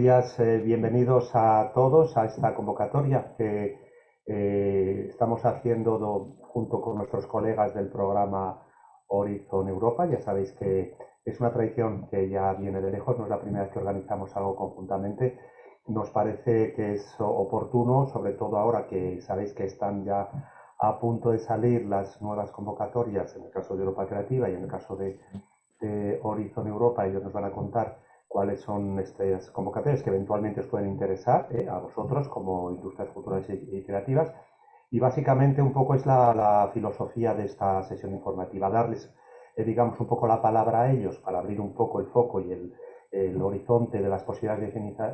Buenos días. Eh, bienvenidos a todos a esta convocatoria que eh, estamos haciendo junto con nuestros colegas del programa Horizon Europa. Ya sabéis que es una tradición que ya viene de lejos, no es la primera vez que organizamos algo conjuntamente. Nos parece que es oportuno, sobre todo ahora que sabéis que están ya a punto de salir las nuevas convocatorias, en el caso de Europa Creativa y en el caso de, de Horizon Europa, ellos nos van a contar cuáles son estas convocatorias que eventualmente os pueden interesar eh, a vosotros como industrias culturales y, creativas. Y básicamente un poco es la, filosofía de esta sesión informativa, darles, eh, digamos, un poco la palabra a ellos para abrir un poco el foco y el, horizonte de las posibilidades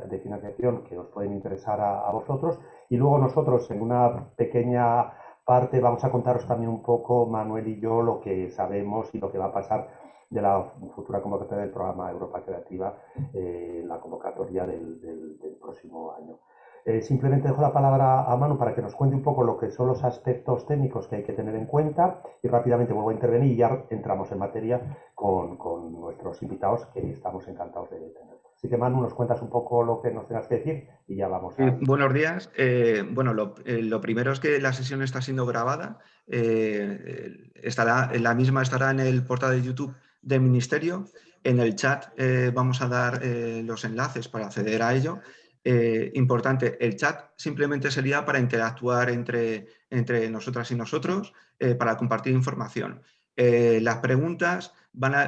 de, financiación que os pueden interesar a, a vosotros. Y luego nosotros en una pequeña parte vamos a contaros también un poco, Manuel y yo, lo que sabemos y lo que va a pasar de la futura convocatoria del programa Europa Creativa, eh, la convocatoria del, próximo año. Eh, simplemente dejo la palabra a Manu para que nos cuente un poco lo que son los aspectos técnicos que hay que tener en cuenta y rápidamente vuelvo a intervenir y ya entramos en materia con, nuestros invitados que estamos encantados de tener. Así que Manu, nos cuentas un poco lo que nos tengas que decir y ya vamos a... buenos días. Eh, bueno, lo, lo, primero es que la sesión está siendo grabada. estará, la misma estará en el portal de YouTube del Ministerio. En el chat eh, vamos a dar eh, los enlaces para acceder a ello. Eh, importante, el chat simplemente sería para interactuar entre, entre nosotras y nosotros, para compartir información. las preguntas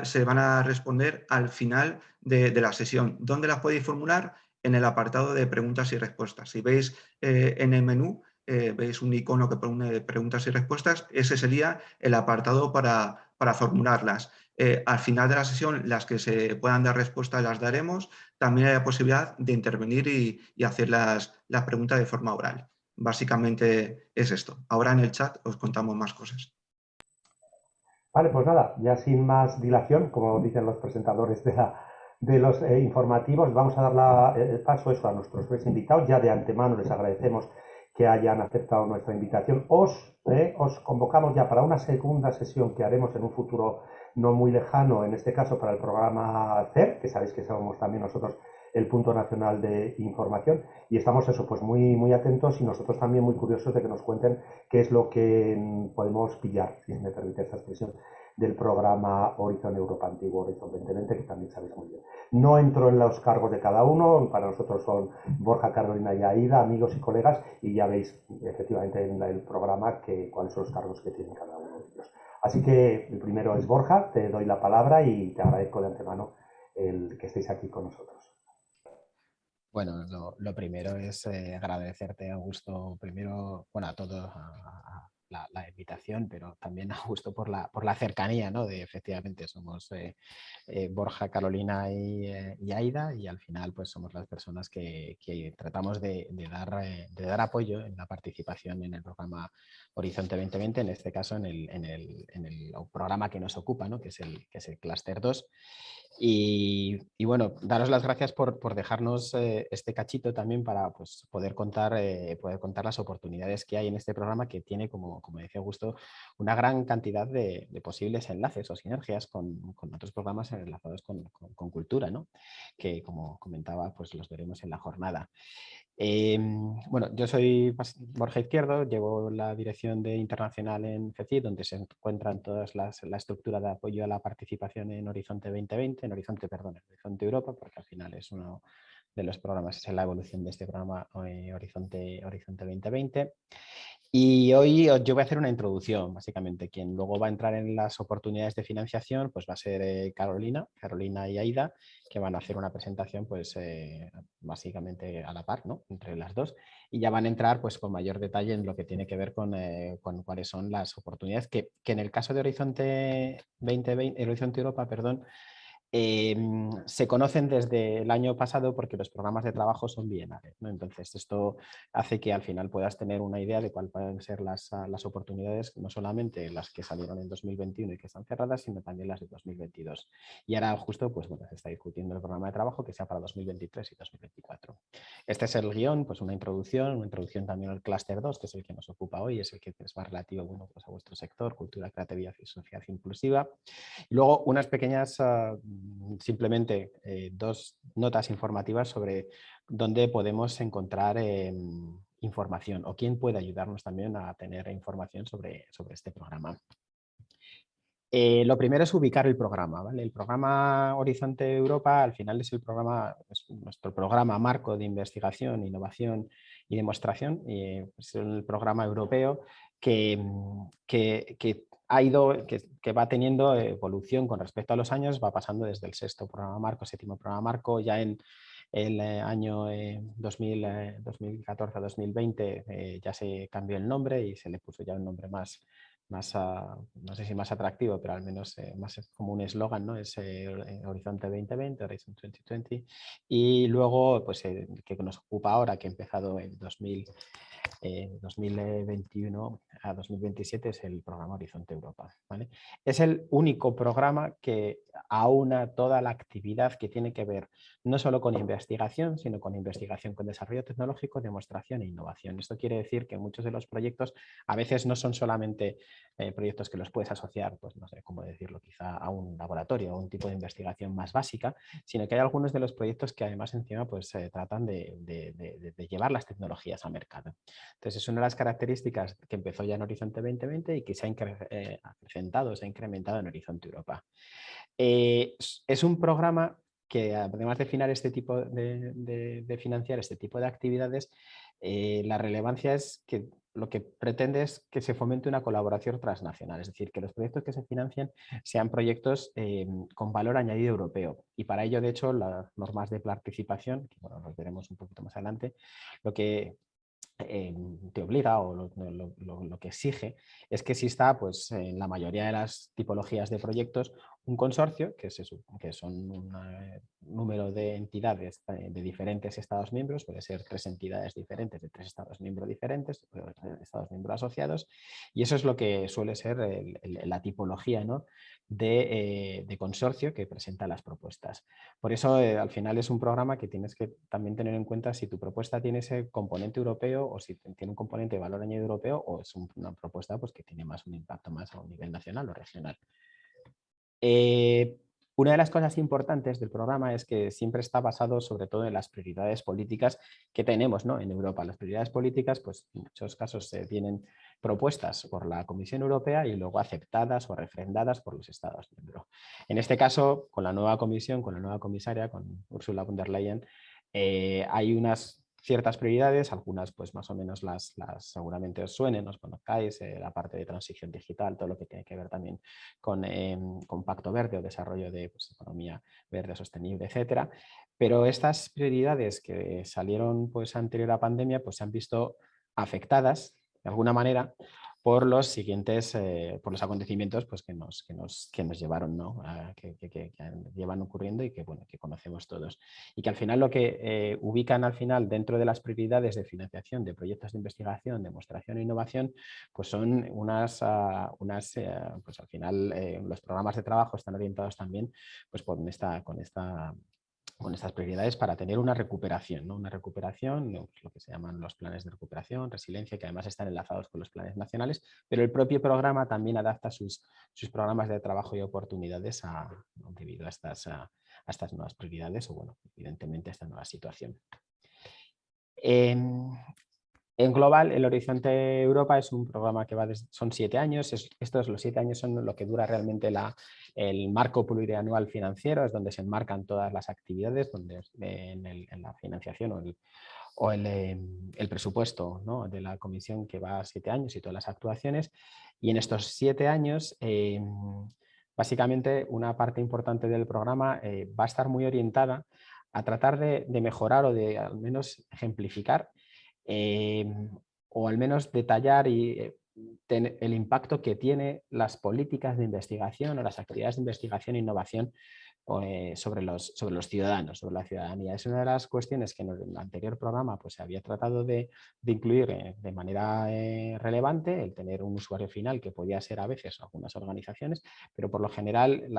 se van a responder al final de, de, la sesión. ¿Dónde las podéis formular? En el apartado de preguntas y respuestas. Si veis en el menú, veis un icono que pone preguntas y respuestas, ese sería el apartado para, para formularlas. Eh, al final de la sesión, las que se puedan dar respuesta las daremos. También hay la posibilidad de intervenir y, hacer las, preguntas de forma oral. Básicamente es esto. Ahora en el chat os contamos más cosas. Vale, pues nada, ya sin más dilación, como dicen los presentadores de, los eh, informativos, vamos a dar el paso a nuestros tres invitados. Ya de antemano les agradecemos que hayan aceptado nuestra invitación. Os, eh, os convocamos ya para una segunda sesión que haremos en un futuro no muy lejano, en este caso para el programa CER, que sabéis que somos también nosotros el punto nacional de información y estamos eso pues muy muy atentos y nosotros también muy curiosos de que nos cuenten qué es lo que podemos pillar, si me permite esta expresión, del programa Horizon Europa Antiguo, Horizon 2020, que también sabéis muy bien. No entro en los cargos de cada uno, para nosotros son Borja, Carolina y Aida, amigos y colegas, y ya veis efectivamente en el programa cuáles son los cargos que tienen cada uno. Así que el primero es Borja, te doy la palabra y te agradezco de antemano el que estéis aquí con nosotros. Bueno, lo, primero es eh, agradecerte, Augusto, primero, bueno, a todos, la, invitación, pero también a gusto por la, por la cercanía, ¿no? De efectivamente somos eh, eh, Borja, Carolina eh, y, Aida y al final pues somos las personas que, tratamos de, dar, de dar apoyo en la participación en el programa Horizonte 2020, en este caso en el, en el, en el programa que nos ocupa, ¿no? que, es el, que es el Cluster 2. Y, bueno, daros las gracias por, por dejarnos este cachito también para pues, poder, contar, poder contar las oportunidades que hay en este programa que tiene como, como, decía Augusto, una gran cantidad de, posibles enlaces o sinergias con, otros programas enlazados con, cultura, ¿no? que como comentaba, pues los veremos en la jornada. Em, bueno, yo soy Borja Izquierdo, llevo la dirección de internacional en FECI, donde se encuentran todas las, la estructura de apoyo a la participación en Horizonte 2020, en Horizonte, perdón, en Horizonte Europa, porque al final es uno de los programas, es la evolución de este programa eh, Horizonte, Horizonte 2020. Y hoy yo voy a hacer una introducción, básicamente. Quien luego va a entrar en las oportunidades de financiación pues va a ser eh, Carolina, Carolina y Aida, que van a hacer una presentación pues eh, básicamente a la par, ¿no? Entre las dos. Y ya van a entrar pues con mayor detalle en lo que tiene que ver con, eh, con cuáles son las oportunidades que, que, en el caso de Horizonte 2020, Horizonte Europa, perdón, Em, se conocen desde el año pasado porque los programas de trabajo son bienales. Entonces, esto hace que al final puedas tener una idea de cuáles pueden ser las, ah, las, oportunidades, no solamente las que salieron en 2021 y que están cerradas, sino también las de 2022. Y ahora justo pues, bueno, se está discutiendo el programa de trabajo que sea para 2023 y 2024. Este es el guion, pues una introducción, una introducción también al clúster 2, que es el que nos ocupa hoy, es el que es más relativo pues a vuestro sector, cultura, creatividad y sociedad inclusiva. Y luego unas pequeñas... Uh, simplemente eh, dos notas informativas sobre dónde podemos encontrar em, información o quién puede ayudarnos también a tener información sobre, sobre este programa. Eh, lo primero es ubicar el programa. El programa Horizonte Europa al final es el programa, nuestro programa marco de investigación, innovación y demostración. Y es el programa europeo que, que, ha ido, que, va teniendo evolución con respecto a los años, va pasando desde el sexto programa marco, séptimo programa marco, ya en el eh, año 2014-2020 eh, ya se cambió el nombre y se le puso ya un nombre más, más, no sé si más atractivo, pero al menos eh, más como un eslogan, ¿no? Es eh, eh, Horizonte 2020, Horizon 2020. Y luego, pues que nos ocupa ahora, que ha empezado en 2000, 2021 a 2027, es el programa Horizonte Europa. ¿vale? Es el único programa que aúna toda la actividad que tiene que ver no solo con investigación, sino con investigación con desarrollo tecnológico, demostración e innovación. Esto quiere decir que muchos de los proyectos a veces no son solamente eh, proyectos que los puedes asociar, pues no sé cómo decirlo, quizá a un laboratorio o un tipo de investigación más básica, sino que hay algunos de los proyectos que además encima pues se tratan de, llevar las tecnologías a mercado. Entonces es una de las características que empezó ya en Horizonte 2020 y que se ha eh, acrecentado, se ha incrementado en Horizonte Europa. Eh, es un programa que además de, este tipo de, financiar este tipo de actividades, la relevancia es que lo que pretende es que se fomente una colaboración transnacional, es decir, que los proyectos que se financian sean proyectos eh, con valor añadido europeo. Y para ello, de hecho, las normas de participación, que bueno, los veremos un poquito más adelante, lo que eh, te obliga o lo, que exige es que exista pues, en la mayoría de las tipologías de proyectos un consorcio, que, que son un eh, número de entidades eh, de diferentes Estados miembros, puede ser tres entidades diferentes de tres Estados miembros diferentes, Estados miembros asociados, y eso es lo que suele ser la tipología ¿no? de, de, consorcio que presenta las propuestas. Por eso al final es un programa que tienes que también tener en cuenta si tu propuesta tiene ese componente europeo o si tiene un componente de valor añadido europeo o es una propuesta pues, que tiene más un impacto más a un nivel nacional o regional. Eh, una de las cosas importantes del programa es que siempre está basado sobre todo en las prioridades políticas que tenemos ¿no? en Europa. Las prioridades políticas, pues en muchos casos se tienen propuestas por la Comisión Europea y luego aceptadas o refrendadas por los Estados miembros. En este caso, con la nueva comisión, con la nueva comisaria, con Ursula von der Leyen, eh, hay unas ciertas prioridades, algunas pues más o menos las, las seguramente os suenen, os conozcáis, eh, la parte de transición digital, todo lo que tiene que ver también con, eh, pacto verde o desarrollo de pues, economía verde, sostenible, etcétera. Pero estas prioridades que salieron pues anterior a la pandemia pues se han visto afectadas de alguna manera por los siguientes, eh, por los acontecimientos pues, que, nos, que, nos, que nos llevaron, ¿no? que, que, llevan ocurriendo y que, bueno, que conocemos todos. Y que al final lo que eh, ubican al final dentro de las prioridades de financiación de proyectos de investigación, demostración e innovación, pues son unas, ah, unas eh, pues al final los programas de trabajo están orientados también pues, con esta, con esta con estas prioridades para tener una recuperación, ¿no? una recuperación, pues, lo que se llaman los planes de recuperación, resiliencia, que además están enlazados con los planes nacionales, pero el propio programa también adapta sus, sus programas de trabajo y oportunidades a, debido a estas, a, estas nuevas prioridades o, bueno, evidentemente a esta nueva situación. Em, en global, el Horizonte Europa es un programa que va son siete años. estos los siete años son lo que dura realmente la, el marco plurianual financiero, es donde se enmarcan todas las actividades, donde en, la financiación o el, em, presupuesto de la comisión que va a siete años y todas las actuaciones. Y en estos siete años, em, básicamente una parte importante del programa eh, va a estar muy orientada a tratar de mejorar o de al menos ejemplificar Em, o al menos detallar y eh, el impacto que tiene las políticas de investigación o las actividades de investigación e innovación eh, sobre, los, sobre los ciudadanos, sobre la ciudadanía. Es una de las cuestiones que en el anterior programa pues, se había tratado de, incluir eh, de manera relevante, el tener un usuario final que podía ser a veces algunas organizaciones, pero por lo general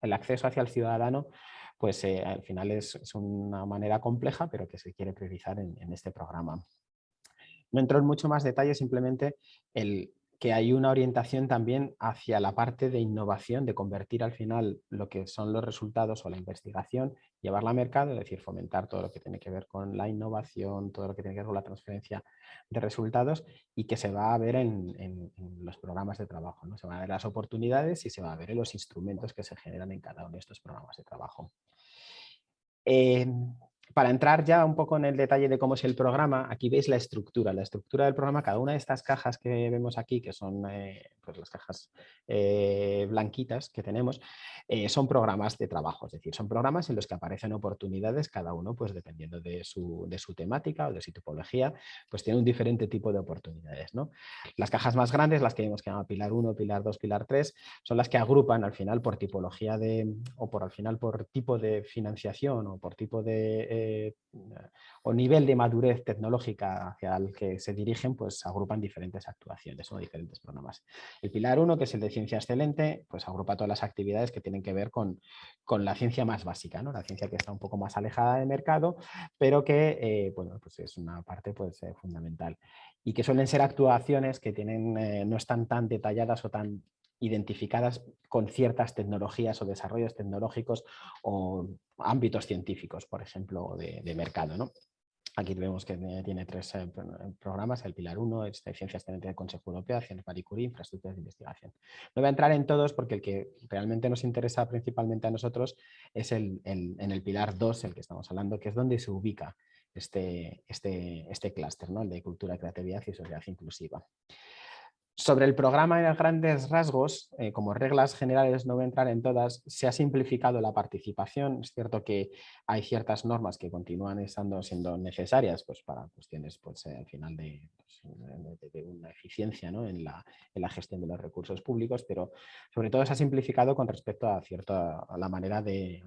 el acceso hacia el ciudadano pues al final es, una manera compleja, pero que se quiere priorizar en este programa. No entro en mucho más detalle, simplemente el, que hay una orientación también hacia la parte de innovación, de convertir al final lo que son los resultados o la investigación, llevarla al mercado, es decir, fomentar todo lo que tiene que ver con la innovación, todo lo que tiene que ver con la transferencia de resultados y que se va a ver en, los programas de trabajo. ¿no? Se van a ver las oportunidades y se va a ver en los instrumentos que se generan en cada uno de estos programas de trabajo. Eh, para entrar ya un poco en el detalle de cómo es el programa, aquí veis la estructura. La estructura del programa, cada una de estas cajas que vemos aquí, que son eh, pues las cajas eh, blanquitas que tenemos, eh, son programas de trabajo, es decir, son programas en los que aparecen oportunidades, cada uno pues dependiendo de su, de su temática o de su tipología, pues tiene un diferente tipo de oportunidades. ¿no? Las cajas más grandes, las que vemos que llaman Pilar 1, Pilar 2, Pilar 3, son las que agrupan al final por tipología de, o por al final por tipo de financiación o por tipo de eh, o nivel de madurez tecnológica hacia el que se dirigen, pues agrupan diferentes actuaciones o diferentes programas. El Pilar 1, que es el de ciencia excelente, pues agrupa todas las actividades que tienen que ver con, con la ciencia más básica, ¿no? la ciencia que está un poco más alejada del mercado, pero que eh, bueno, pues es una parte pues, eh, fundamental. Y que suelen ser actuaciones que tienen, no están tan detalladas o tan identificadas con ciertas tecnologías o desarrollos tecnológicos o ámbitos científicos, por ejemplo, de, mercado. Aquí vemos que tiene tres eh, programas, el Pilar 1, es de Ciencias del Consejo Europeo, Acciones Marie Curie, Infraestructuras de Investigación. No voy a entrar en todos porque el que realmente nos interesa principalmente a nosotros es el, en el Pilar 2, el que estamos hablando, que es donde se ubica este, este, este clúster, ¿no? el de Cultura, Creatividad y Sociedad Inclusiva. Sobre el programa en grandes rasgos, eh, como reglas generales no voy a entrar en todas, se ha simplificado la participación. Es cierto que hay ciertas normas que continúan estando siendo necesarias pues, para cuestiones pues, eh, al final pues, de, una eficiencia ¿no? en, la, gestión de los recursos públicos, pero sobre todo se ha simplificado con respecto a, cierta, a la manera de,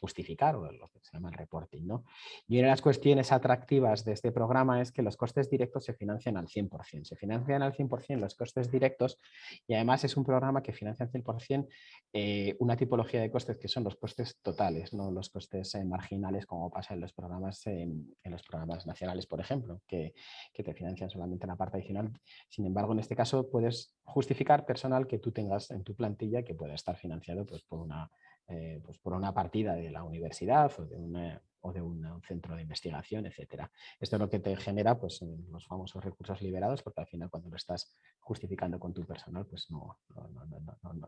justificar o lo que se llama el reporting. ¿no? Y una de las cuestiones atractivas de este programa es que los costes directos se financian al 100%. Se financian al 100% los costes directos y además es un programa que financia al 100% eh, una tipología de costes que son los costes totales, no los costes eh, marginales como pasa en los programas en los programas nacionales, por ejemplo, que, que te financian solamente la parte adicional. Sin embargo, en este caso puedes justificar personal que tú tengas en tu plantilla que pueda estar financiado pues, por, una, eh, pues, por una partida de la universidad o de una o de un, centro de investigación, etcétera. Esto es lo que te genera pues, los famosos recursos liberados, porque al final cuando lo estás justificando con tu personal, pues no,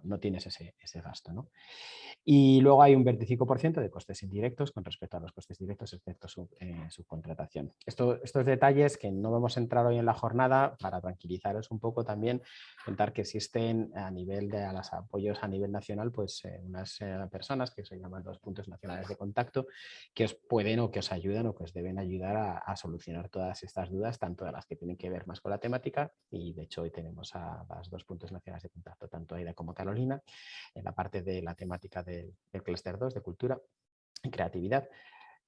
no, tienes ese, ese gasto. ¿no? Y luego hay un 25% de costes indirectos con respecto a los costes directos, excepto su eh, subcontratación. Esto, estos detalles que no vamos a entrar hoy en la jornada, para tranquilizaros un poco también, contar que existen a nivel de los apoyos a nivel nacional, pues eh, unas eh, personas que se llaman los puntos nacionales de contacto, que os pueden o que os ayudan o que os deben ayudar a, solucionar todas estas dudas, tanto las que tienen que ver más con la temática y de hecho hoy tenemos a las dos puntos nacionales de contacto, tanto Aida como Carolina, en la parte de la temática del clúster 2 de cultura y creatividad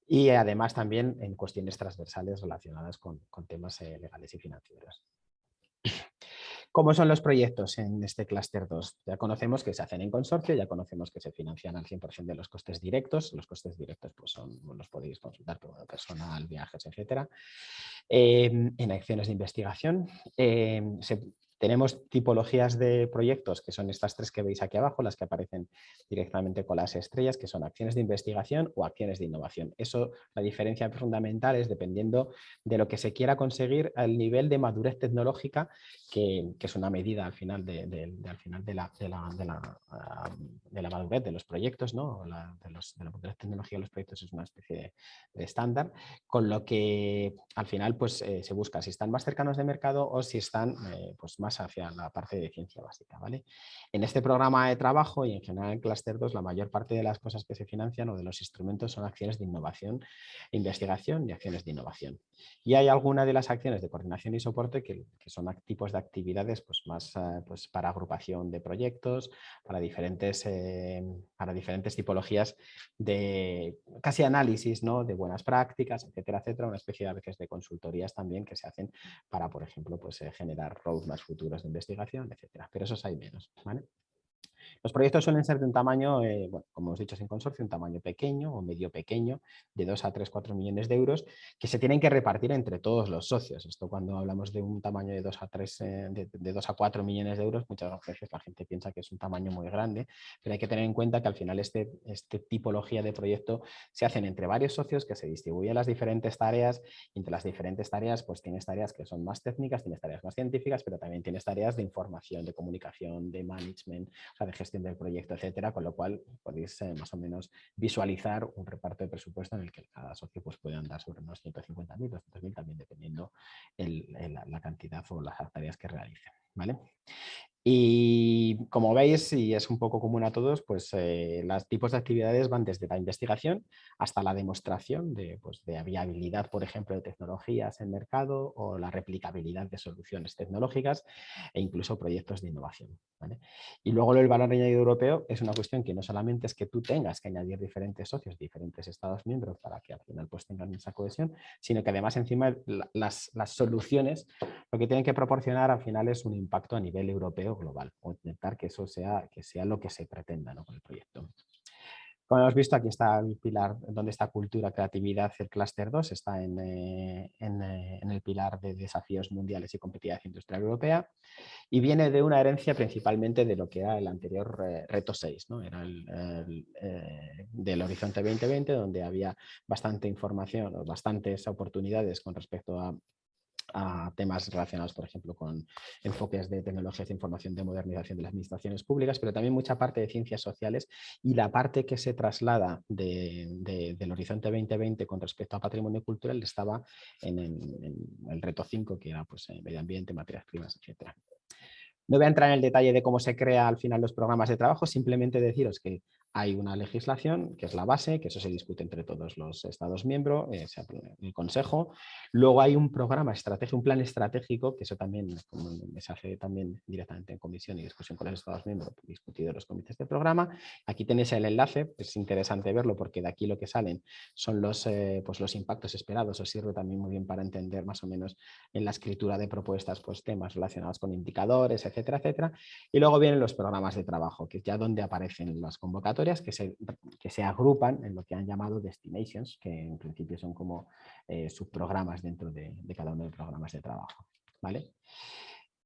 y además también en cuestiones transversales relacionadas con, temas eh, legales y financieros. ¿Cómo son los proyectos en este clúster 2? Ya conocemos que se hacen en consorcio, ya conocemos que se financian al 100% de los costes directos. Los costes directos pues son, los podéis consultar como personal, viajes, etc. Eh, en acciones de investigación eh, se tenemos tipologías de proyectos, que son estas tres que veis aquí abajo, las que aparecen directamente con las estrellas, que son acciones de investigación o acciones de innovación. Eso, la diferencia fundamental es dependiendo de lo que se quiera conseguir al nivel de madurez tecnológica, que, es una medida al final de, al final de, la, de, la, de, la, madurez de los proyectos, ¿no? de, la madurez tecnológica de los proyectos es una especie de, estándar, con lo que al final pues, eh, se busca si están más cercanos de mercado o si están eh, pues, más hacia la parte de ciencia básica. ¿vale? En este programa de trabajo y en general en Cluster 2 la mayor parte de las cosas que se financian o de los instrumentos son acciones de innovación, investigación y acciones de innovación. Y hay algunas de las acciones de coordinación y soporte que, son tipos de actividades pues, más eh, pues, para agrupación de proyectos, para diferentes, eh, para diferentes tipologías de casi análisis ¿no? de buenas prácticas, etcétera, etcétera, una especie de veces de consultorías también que se hacen para, por ejemplo, pues, eh, generar roadmaps futuros de investigación, etcétera. Pero esos hay menos. Los proyectos suelen ser de un tamaño, eh, bueno, como hemos dicho sin consorcio, un tamaño pequeño o medio pequeño, de 2 a 3, 4 millones de euros, que se tienen que repartir entre todos los socios. Esto cuando hablamos de un tamaño de 2 a 3, eh, de, 2 a 4 millones de euros, muchas veces la gente piensa que es un tamaño muy grande, pero hay que tener en cuenta que al final este, este tipología de proyecto se hacen entre varios socios que se distribuyen las diferentes tareas entre las diferentes tareas pues tienes tareas que son más técnicas, tienes tareas más científicas, pero también tienes tareas de información, de comunicación, de management, o sea, de gestión del proyecto, etcétera, con lo cual podéis eh, más o menos visualizar un reparto de presupuesto en el que cada socio pues, puede andar sobre unos 150.000, 200.000, también dependiendo la cantidad o las tareas que realicen. ¿vale? Y como veis, y es un poco común a todos, pues eh, los tipos de actividades van desde la investigación hasta la demostración de, pues, de viabilidad, por ejemplo, de tecnologías en mercado o la replicabilidad de soluciones tecnológicas e incluso proyectos de innovación. Y luego el valor añadido europeo es una cuestión que no solamente es que tú tengas que añadir diferentes socios, diferentes estados miembros para que al final pues, tengan esa cohesión, sino que además encima las, las soluciones lo que tienen que proporcionar al final es un impacto a nivel europeo global o intentar que eso sea, que sea lo que se pretenda con el proyecto. Como hemos visto, aquí está el pilar donde está cultura, creatividad, el clúster 2 está en, eh, eh, en, el pilar de desafíos mundiales y competitividad industrial europea y viene de una herencia principalmente de lo que era el anterior eh, reto 6, ¿no? era el, del Horizonte 2020 donde había bastante información o bastantes oportunidades con respecto a a temas relacionados, por ejemplo, con enfoques de tecnologías de información de modernización de las administraciones públicas, pero también mucha parte de ciencias sociales y la parte que se traslada del Horizonte 2020 con respecto a patrimonio cultural estaba en, el reto 5, que era pues, medio ambiente, materias primas, etc. No voy a entrar en el detalle de cómo se crea al final los programas de trabajo, simplemente deciros que hay una legislación que es la base, que eso se discute entre todos los Estados miembros, eh, el Consejo. Luego hay un programa estratégico, un plan estratégico, que eso también se hace también directamente en comisión y discusión con los Estados miembros, discutido en los comités de programa. Aquí tenéis el enlace, es interesante verlo porque de aquí lo que salen son los, eh, pues los impactos esperados, os sirve también muy bien para entender más o menos en la escritura de propuestas pues temas relacionados con indicadores, etcétera, etcétera. Y luego vienen los programas de trabajo, que es ya donde aparecen las convocatorias que se, que se agrupan en lo que han llamado destinations, que en principio son como eh, subprogramas dentro de, de, cada uno de los programas de trabajo. ¿vale?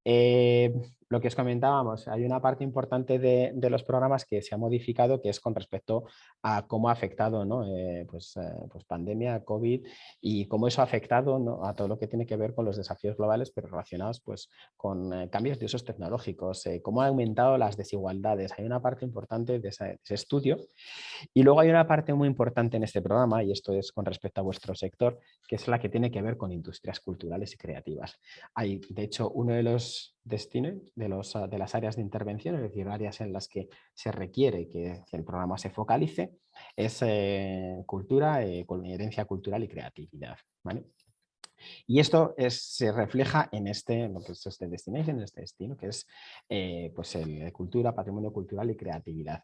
Eh, lo que os comentábamos, hay una parte importante de, los programas que se ha modificado, que es con respecto a cómo ha afectado ¿no? Eh, pues, eh, pues, pandemia, COVID y cómo eso ha afectado a todo lo que tiene que ver con los desafíos globales, pero relacionados pues, con cambios de usos tecnológicos, cómo ha aumentado las desigualdades. Hay una parte importante de ese, estudio y luego hay una parte muy importante en este programa, y esto es con respecto a vuestro sector, que es la que tiene que ver con industrias culturales y creativas. Hay, de hecho, uno de los destinos de, los, de las áreas de intervención, es decir, áreas en las que se requiere que, el programa se focalice, es eh, cultura, eh, herencia cultural y creatividad. Y esto se refleja en este, lo que es este destination, en este destino, que es eh, pues el cultura, patrimonio cultural y creatividad.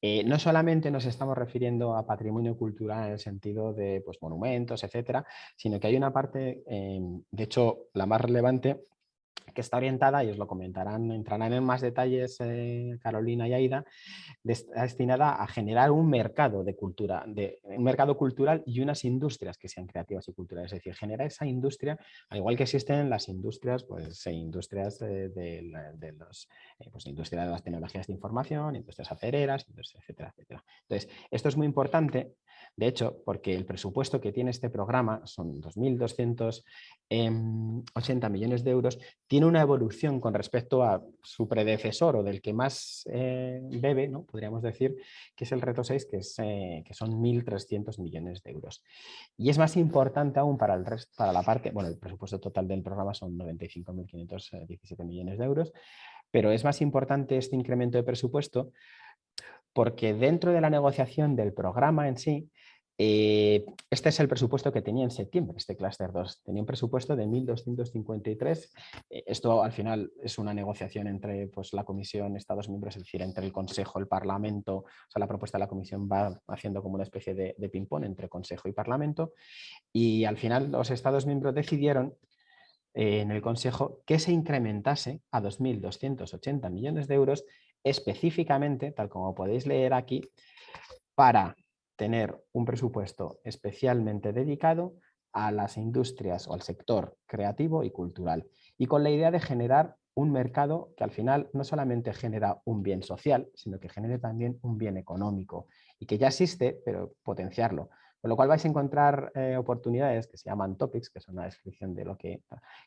Eh, no solamente nos estamos refiriendo a patrimonio cultural en el sentido de pues, monumentos, etcétera, sino que hay una parte, de hecho, la más relevante, que está orientada, y os lo comentarán, entrarán en más detalles eh, Carolina y Aida, destinada a generar un mercado de cultura, de, un mercado cultural y unas industrias que sean creativas y culturales, es decir, generar esa industria, al igual que existen las industrias, pues industrias de, los, eh, pues, industria de las tecnologías de información, industrias acereras, etcétera, etcétera. Entonces, esto es muy importante de hecho, porque el presupuesto que tiene este programa son 2.280 em, millones de euros, tiene una evolución con respecto a su predecesor o del que más eh, bebe, ¿no? podríamos decir, que es el reto 6, que, es, eh, que son 1.300 millones de euros. Y es más importante aún para, el resto, para la parte, bueno, el presupuesto total del programa son 95.517 millones de euros, pero es más importante este incremento de presupuesto porque dentro de la negociación del programa en sí, eh, este es el presupuesto que tenía en septiembre, este clúster 2. Tenía un presupuesto de 1.253. Eh, esto al final es una negociación entre pues, la Comisión, Estados miembros, es decir, entre el Consejo, el Parlamento. O sea, la propuesta de la Comisión va haciendo como una especie de, de ping-pong entre Consejo y Parlamento. Y al final los Estados miembros decidieron eh, en el Consejo que se incrementase a 2.280 millones de euros específicamente, tal como podéis leer aquí, para tener un presupuesto especialmente dedicado a las industrias o al sector creativo y cultural y con la idea de generar un mercado que al final no solamente genera un bien social, sino que genere también un bien económico y que ya existe, pero potenciarlo. Con lo cual vais a encontrar eh, oportunidades que se llaman topics, que son una descripción de lo que,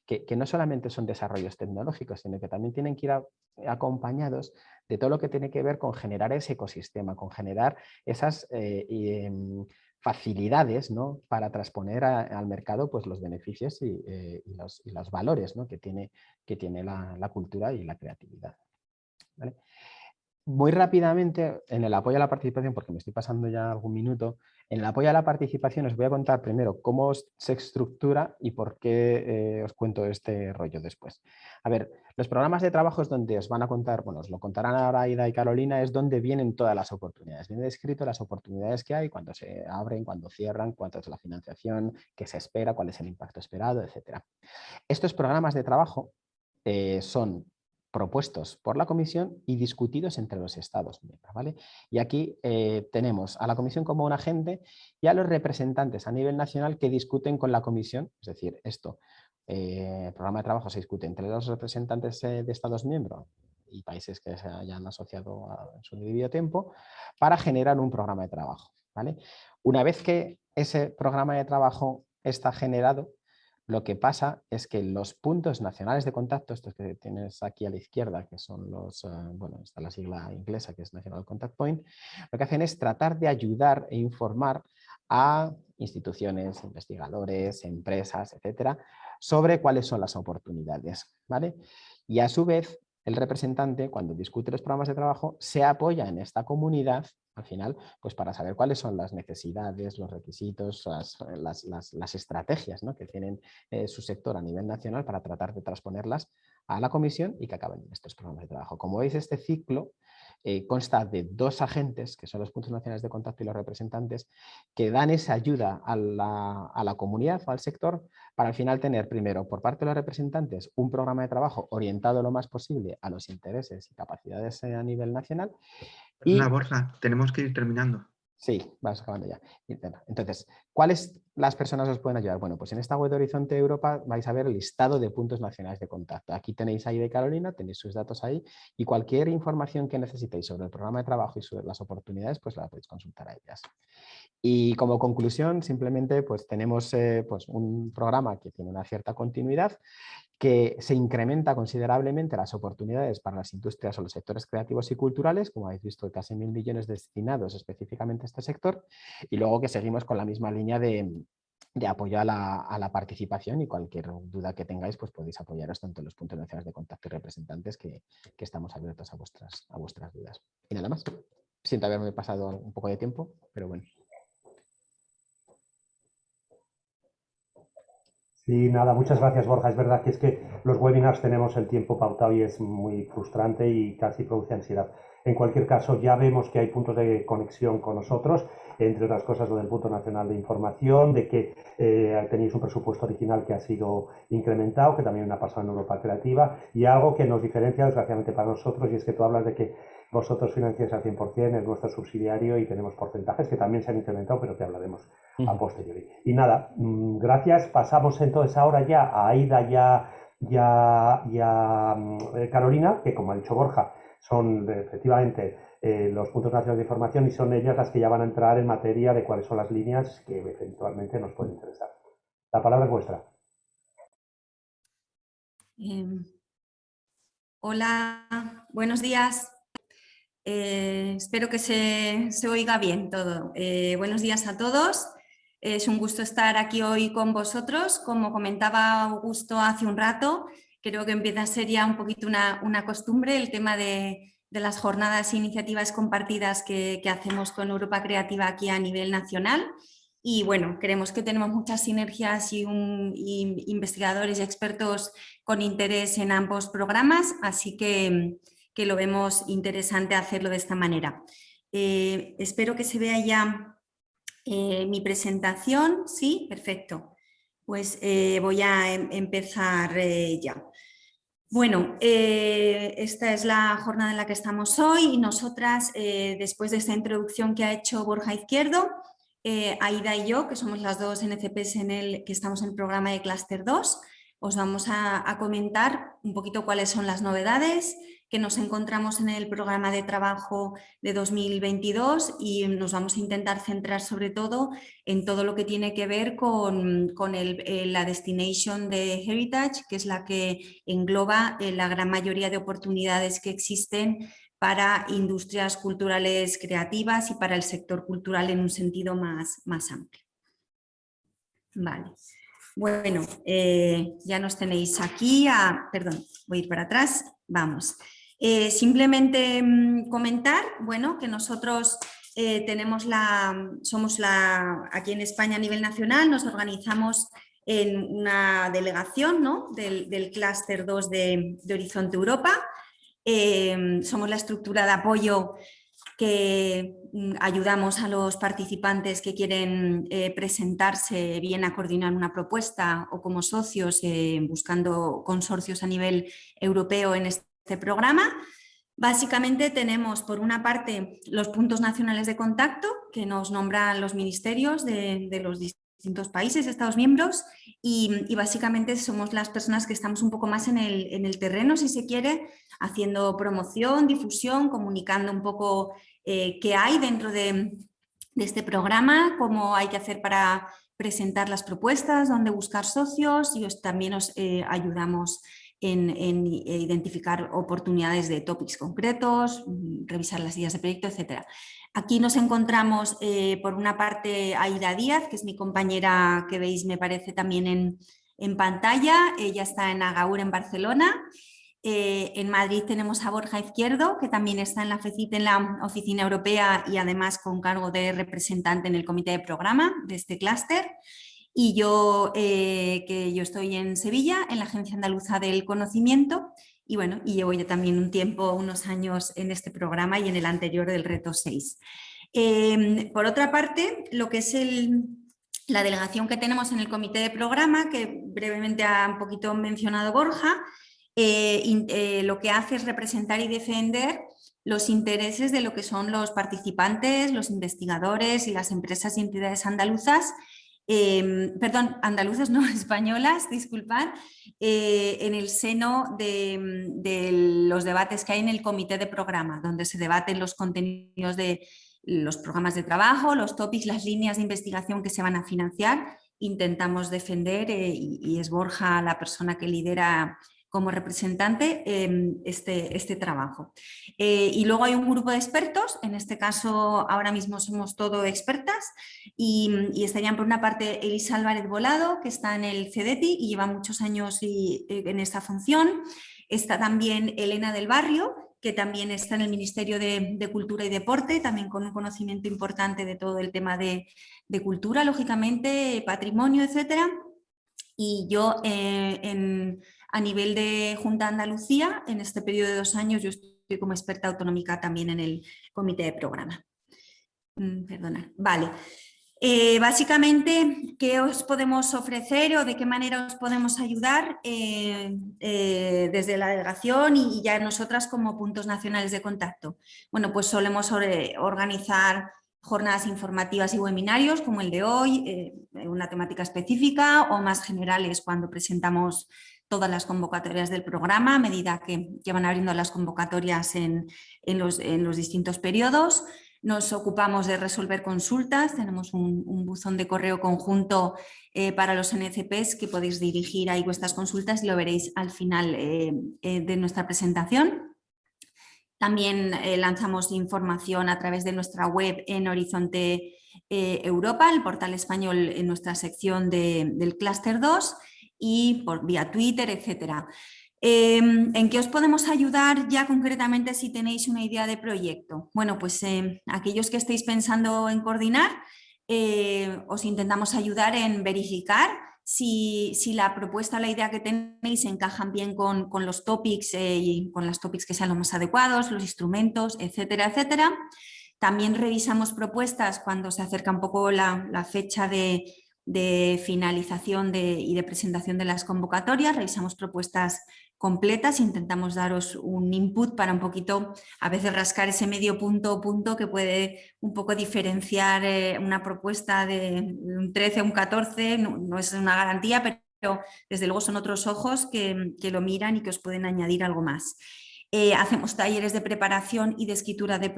que, no solamente son desarrollos tecnológicos, sino que también tienen que ir acompañados de todo lo que tiene que ver con generar ese ecosistema, con generar esas eh, em, facilidades ¿no? para transponer al mercado pues, los beneficios y, eh, los, valores ¿no? que tiene, que tiene la, cultura y la creatividad. Muy rápidamente, en el apoyo a la participación, porque me estoy pasando ya algún minuto, en el apoyo a la participación os voy a contar primero cómo se estructura y por qué eh, os cuento este rollo después. A ver, los programas de trabajo es donde os van a contar, bueno, os lo contarán ahora Aida y Carolina, es donde vienen todas las oportunidades. Viene descrito las oportunidades que hay, cuando se abren, cuando cierran, cuánto es la financiación, qué se espera, cuál es el impacto esperado, etc. Estos programas de trabajo eh, son propuestos por la Comisión y discutidos entre los Estados miembros. ¿vale? Y aquí eh, tenemos a la Comisión como un agente y a los representantes a nivel nacional que discuten con la Comisión, es decir, esto, eh, el programa de trabajo se discute entre los representantes eh, de Estados miembros y países que se hayan asociado en su debido tiempo para generar un programa de trabajo. ¿vale? Una vez que ese programa de trabajo está generado, lo que pasa es que los puntos nacionales de contacto, estos que tienes aquí a la izquierda, que son los, eh, bueno, está la sigla inglesa que es National Contact Point, lo que hacen es tratar de ayudar e informar a instituciones, investigadores, empresas, etcétera, sobre cuáles son las oportunidades. ¿vale? Y a su vez, el representante, cuando discute los programas de trabajo, se apoya en esta comunidad al final, pues para saber cuáles son las necesidades, los requisitos, las, estrategias que tienen eh, su sector a nivel nacional para tratar de transponerlas a la comisión y que acaben en estos programas de trabajo. Como veis, este ciclo eh, consta de dos agentes, que son los puntos nacionales de contacto y los representantes, que dan esa ayuda a la, a la comunidad o al sector para al final tener primero por parte de los representantes un programa de trabajo orientado lo más posible a los intereses y capacidades eh, a nivel nacional una Borja, tenemos que ir terminando. Sí, vamos acabando ya. Entonces, ¿cuáles las personas os pueden ayudar? Bueno, pues en esta web de Horizonte Europa vais a ver el listado de puntos nacionales de contacto. Aquí tenéis ahí de Carolina, tenéis sus datos ahí y cualquier información que necesitéis sobre el programa de trabajo y sobre las oportunidades, pues la podéis consultar a ellas. Y como conclusión, simplemente pues tenemos eh, pues, un programa que tiene una cierta continuidad que se incrementa considerablemente las oportunidades para las industrias o los sectores creativos y culturales, como habéis visto, casi mil millones destinados específicamente a este sector, y luego que seguimos con la misma línea de, apoyo a la, participación y cualquier duda que tengáis, pues podéis apoyaros tanto en los puntos nacionales de contacto y representantes que, estamos abiertos a vuestras, a vuestras dudas. Y nada más. Siento haberme pasado un poco de tiempo, pero bueno. Sí, nada, muchas gracias Borja. Es verdad que es que los webinars tenemos el tiempo pautado y es muy frustrante y casi produce ansiedad. En cualquier caso, ya vemos que hay puntos de conexión con nosotros, entre otras cosas lo del punto nacional de información, de que eh, tenéis un presupuesto original que ha sido incrementado, que también ha pasado en Europa Creativa, y algo que nos diferencia desgraciadamente para nosotros, y es que tú hablas de que vosotros financiáis al 100%, es nuestro subsidiario y tenemos porcentajes que también se han incrementado, pero que hablaremos a posteriori. Y nada, mm, gracias. Pasamos entonces ahora ya a Aida ya a, mm, eh, Carolina, que como ha dicho Borja, son efectivamente eh, los puntos nacionales de información y son ellas las que ya van a entrar en materia de cuáles son las líneas que eventualmente nos pueden interesar. La palabra es vuestra. Em, hola, buenos días. Eh, espero que se, oiga bien todo. Eh, buenos días a todos. Es un gusto estar aquí hoy con vosotros. Como comentaba Augusto hace un rato, creo que empieza a ser ya un poquito una, costumbre el tema de, las jornadas e iniciativas compartidas que, hacemos con Europa Creativa aquí a nivel nacional. Y bueno, creemos que tenemos muchas sinergias y, y investigadores y expertos con interés en ambos programas, así que que lo vemos interesante hacerlo de esta manera. Eh, espero que se vea ya eh, mi presentación. Sí, perfecto. Pues eh, voy a em, empezar ya. Bueno, esta es la jornada en la que estamos hoy y nosotras, después de esta introducción que ha hecho Borja Izquierdo, Aida y yo, que somos las dos NCPs en el, que estamos en el programa de Cluster 2, os vamos a comentar un poquito cuáles son las novedades, que nos encontramos en el programa de trabajo de 2022 y nos vamos a intentar centrar sobre todo en todo lo que tiene que ver con, eh, la destination de Heritage, que es la que engloba eh, la gran mayoría de oportunidades que existen para industrias culturales creativas y para el sector cultural en un sentido más, más amplio. Vale. Bueno, eh, ya nos tenéis aquí, perdón, voy a ir para atrás, vamos. Eh, simplemente mm, comentar, bueno, que nosotros eh, tenemos la, somos la, aquí en España a nivel nacional, nos organizamos en una delegación ¿no? del, del clúster 2 de, Horizonte Europa. Somos la estructura de apoyo que mm, ayudamos a los participantes que quieren presentarse bien a coordinar una propuesta o como socios buscando consorcios a nivel europeo en este programa. Básicamente tenemos por una parte los puntos nacionales de contacto que nos nombran los ministerios de, los distintos países, estados miembros y, básicamente somos las personas que estamos un poco más en el, en terreno, si se quiere, haciendo promoción, difusión, comunicando un poco eh, qué hay dentro de, este programa, cómo hay que hacer para presentar las propuestas, dónde buscar socios y también os eh, ayudamos en, identificar oportunidades de topics concretos, mm, revisar las ideas de proyecto, etc. Aquí nos encontramos eh, por una parte Aida Díaz, que es mi compañera que veis me parece también en, pantalla, ella está en Agaur en Barcelona. Eh, en Madrid tenemos a Borja Izquierdo, que también está en la FECIT en la Oficina Europea y además con cargo de representante en el comité de programa de este clúster y yo, eh, que yo estoy en Sevilla, en la Agencia Andaluza del Conocimiento, y bueno, y llevo ya también un tiempo, unos años en este programa y en el anterior del Reto 6. Em, por otra parte, lo que es el, la delegación que tenemos en el comité de programa, que brevemente ha un poquito mencionado Borja, eh, eh, lo que hace es representar y defender los intereses de lo que son los participantes, los investigadores y las empresas y entidades andaluzas Em, perdón, andaluzas, no españolas, disculpad, eh, en el seno de, los debates que hay en el comité de programa, donde se debaten los contenidos de los programas de trabajo, los topics, las líneas de investigación que se van a financiar. Intentamos defender eh, y es Borja la persona que lidera como representante em, este, este trabajo. Eh, y luego hay un grupo de expertos, en este caso ahora mismo somos todo expertas y, estarían por una parte Elisa Álvarez Volado, que está en el CEDETI y lleva muchos años eh, en esta función. Está también Elena del Barrio, que también está en el Ministerio de, Cultura y Deporte, también con un conocimiento importante de todo el tema de, cultura, lógicamente, patrimonio, etcétera. Y yo eh, en a nivel de Junta Andalucía, en este periodo de dos años yo estoy como experta autonómica también en el comité de programa. Mm, perdona, vale. Eh, básicamente, ¿qué os podemos ofrecer o de qué manera os podemos ayudar eh, eh, desde la delegación y, ya nosotras como puntos nacionales de contacto? Bueno, pues solemos organizar jornadas informativas y webinarios como el de hoy, una temática específica o más generales cuando presentamos todas las convocatorias del programa a medida que, van abriendo las convocatorias en, los, distintos periodos. Nos ocupamos de resolver consultas, tenemos un, buzón de correo conjunto eh, para los NCPs que podéis dirigir ahí vuestras consultas y lo veréis al final eh, eh, de nuestra presentación. También lanzamos información a través de nuestra web en Horizonte Europa, el portal español en nuestra sección del Cluster 2 y por vía Twitter, etcétera. Em, ¿En qué os podemos ayudar ya concretamente si tenéis una idea de proyecto? Bueno, pues em, aquellos que estéis pensando en coordinar, eh, os intentamos ayudar en verificar si, la propuesta la idea que tenéis encajan bien con, los topics eh, y con las topics que sean los más adecuados, los instrumentos, etcétera, etcétera. También revisamos propuestas cuando se acerca un poco la fecha de, de finalización y de presentación de las convocatorias, revisamos propuestas completas, intentamos daros un input para un poquito, a veces rascar ese medio punto o punto que puede un poco diferenciar eh, una propuesta de un 13 a un 14, no, es una garantía, pero desde luego son otros ojos que, lo miran y que os pueden añadir algo más. Eh, hacemos talleres de preparación y de escritura de,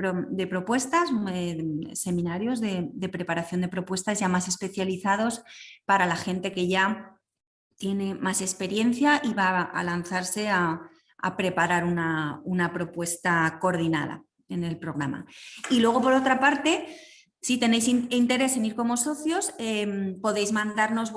propuestas, eh, seminarios de, de preparación de propuestas ya más especializados para la gente que ya tiene más experiencia y va a lanzarse a, preparar una, propuesta coordinada en el programa. Y luego, por otra parte, si tenéis interés en ir como socios, em, podéis mandarnos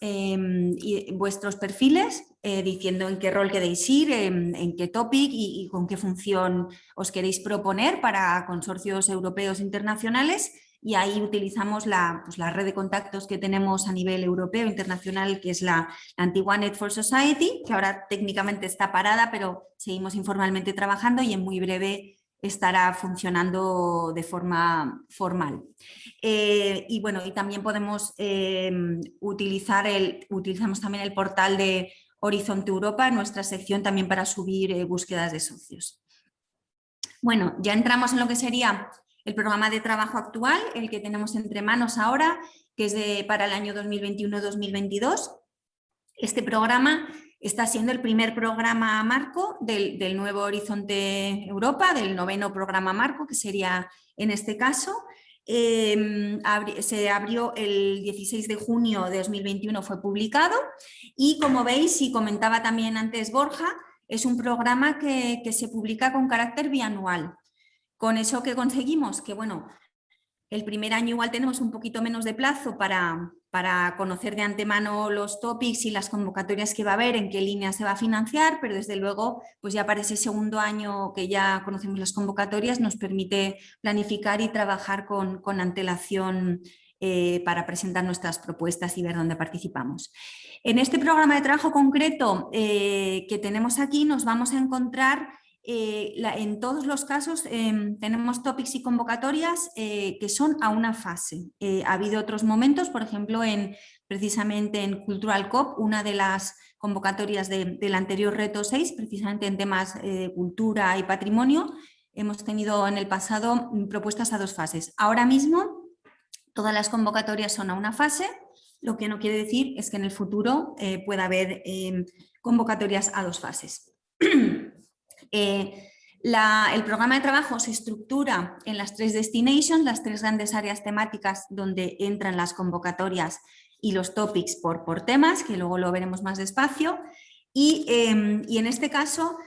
em, vuestros perfiles eh, diciendo en qué rol queréis ir, en, qué topic y, con qué función os queréis proponer para consorcios europeos internacionales. Y ahí utilizamos pues, la, red de contactos que tenemos a nivel europeo, internacional, que es la, antigua Net for Society, que ahora técnicamente está parada, pero seguimos informalmente trabajando y en muy breve estará funcionando de forma formal. Eh, y bueno, y también podemos em, utilizar el, utilizamos también el portal de Horizonte Europa, nuestra sección también para subir eh, búsquedas de socios. Bueno, ya entramos en lo que sería el programa de trabajo actual, el que tenemos entre manos ahora, que es de, para el año 2021-2022. Este programa está siendo el primer programa marco del, nuevo Horizonte Europa, del noveno programa marco, que sería en este caso. Em, se abrió el 16 de junio de 2021, fue publicado y como veis y comentaba también antes Borja, es un programa que, que se publica con carácter bianual. Con eso que conseguimos, que bueno, el primer año igual tenemos un poquito menos de plazo para, para conocer de antemano los topics y las convocatorias que va a haber, en qué línea se va a financiar, pero desde luego pues ya para ese segundo año que ya conocemos las convocatorias nos permite planificar y trabajar con, antelación eh, para presentar nuestras propuestas y ver dónde participamos. En este programa de trabajo concreto eh, que tenemos aquí nos vamos a encontrar eh, en todos los casos em, tenemos topics y convocatorias eh, que son a una fase. Eh, ha habido otros momentos, por ejemplo, en, precisamente en Cultural COP, una de las convocatorias del anterior reto 6, precisamente en temas de cultura y patrimonio, hemos tenido en el pasado mm, propuestas a dos fases. Ahora mismo todas las convocatorias son a una fase, lo que no quiere decir es que en el futuro pueda haber em, convocatorias a dos fases. Eh, el programa de trabajo se estructura en las tres destinations, las tres grandes áreas temáticas donde entran las convocatorias y los topics por, temas, que luego lo veremos más despacio. Y, em, y en este caso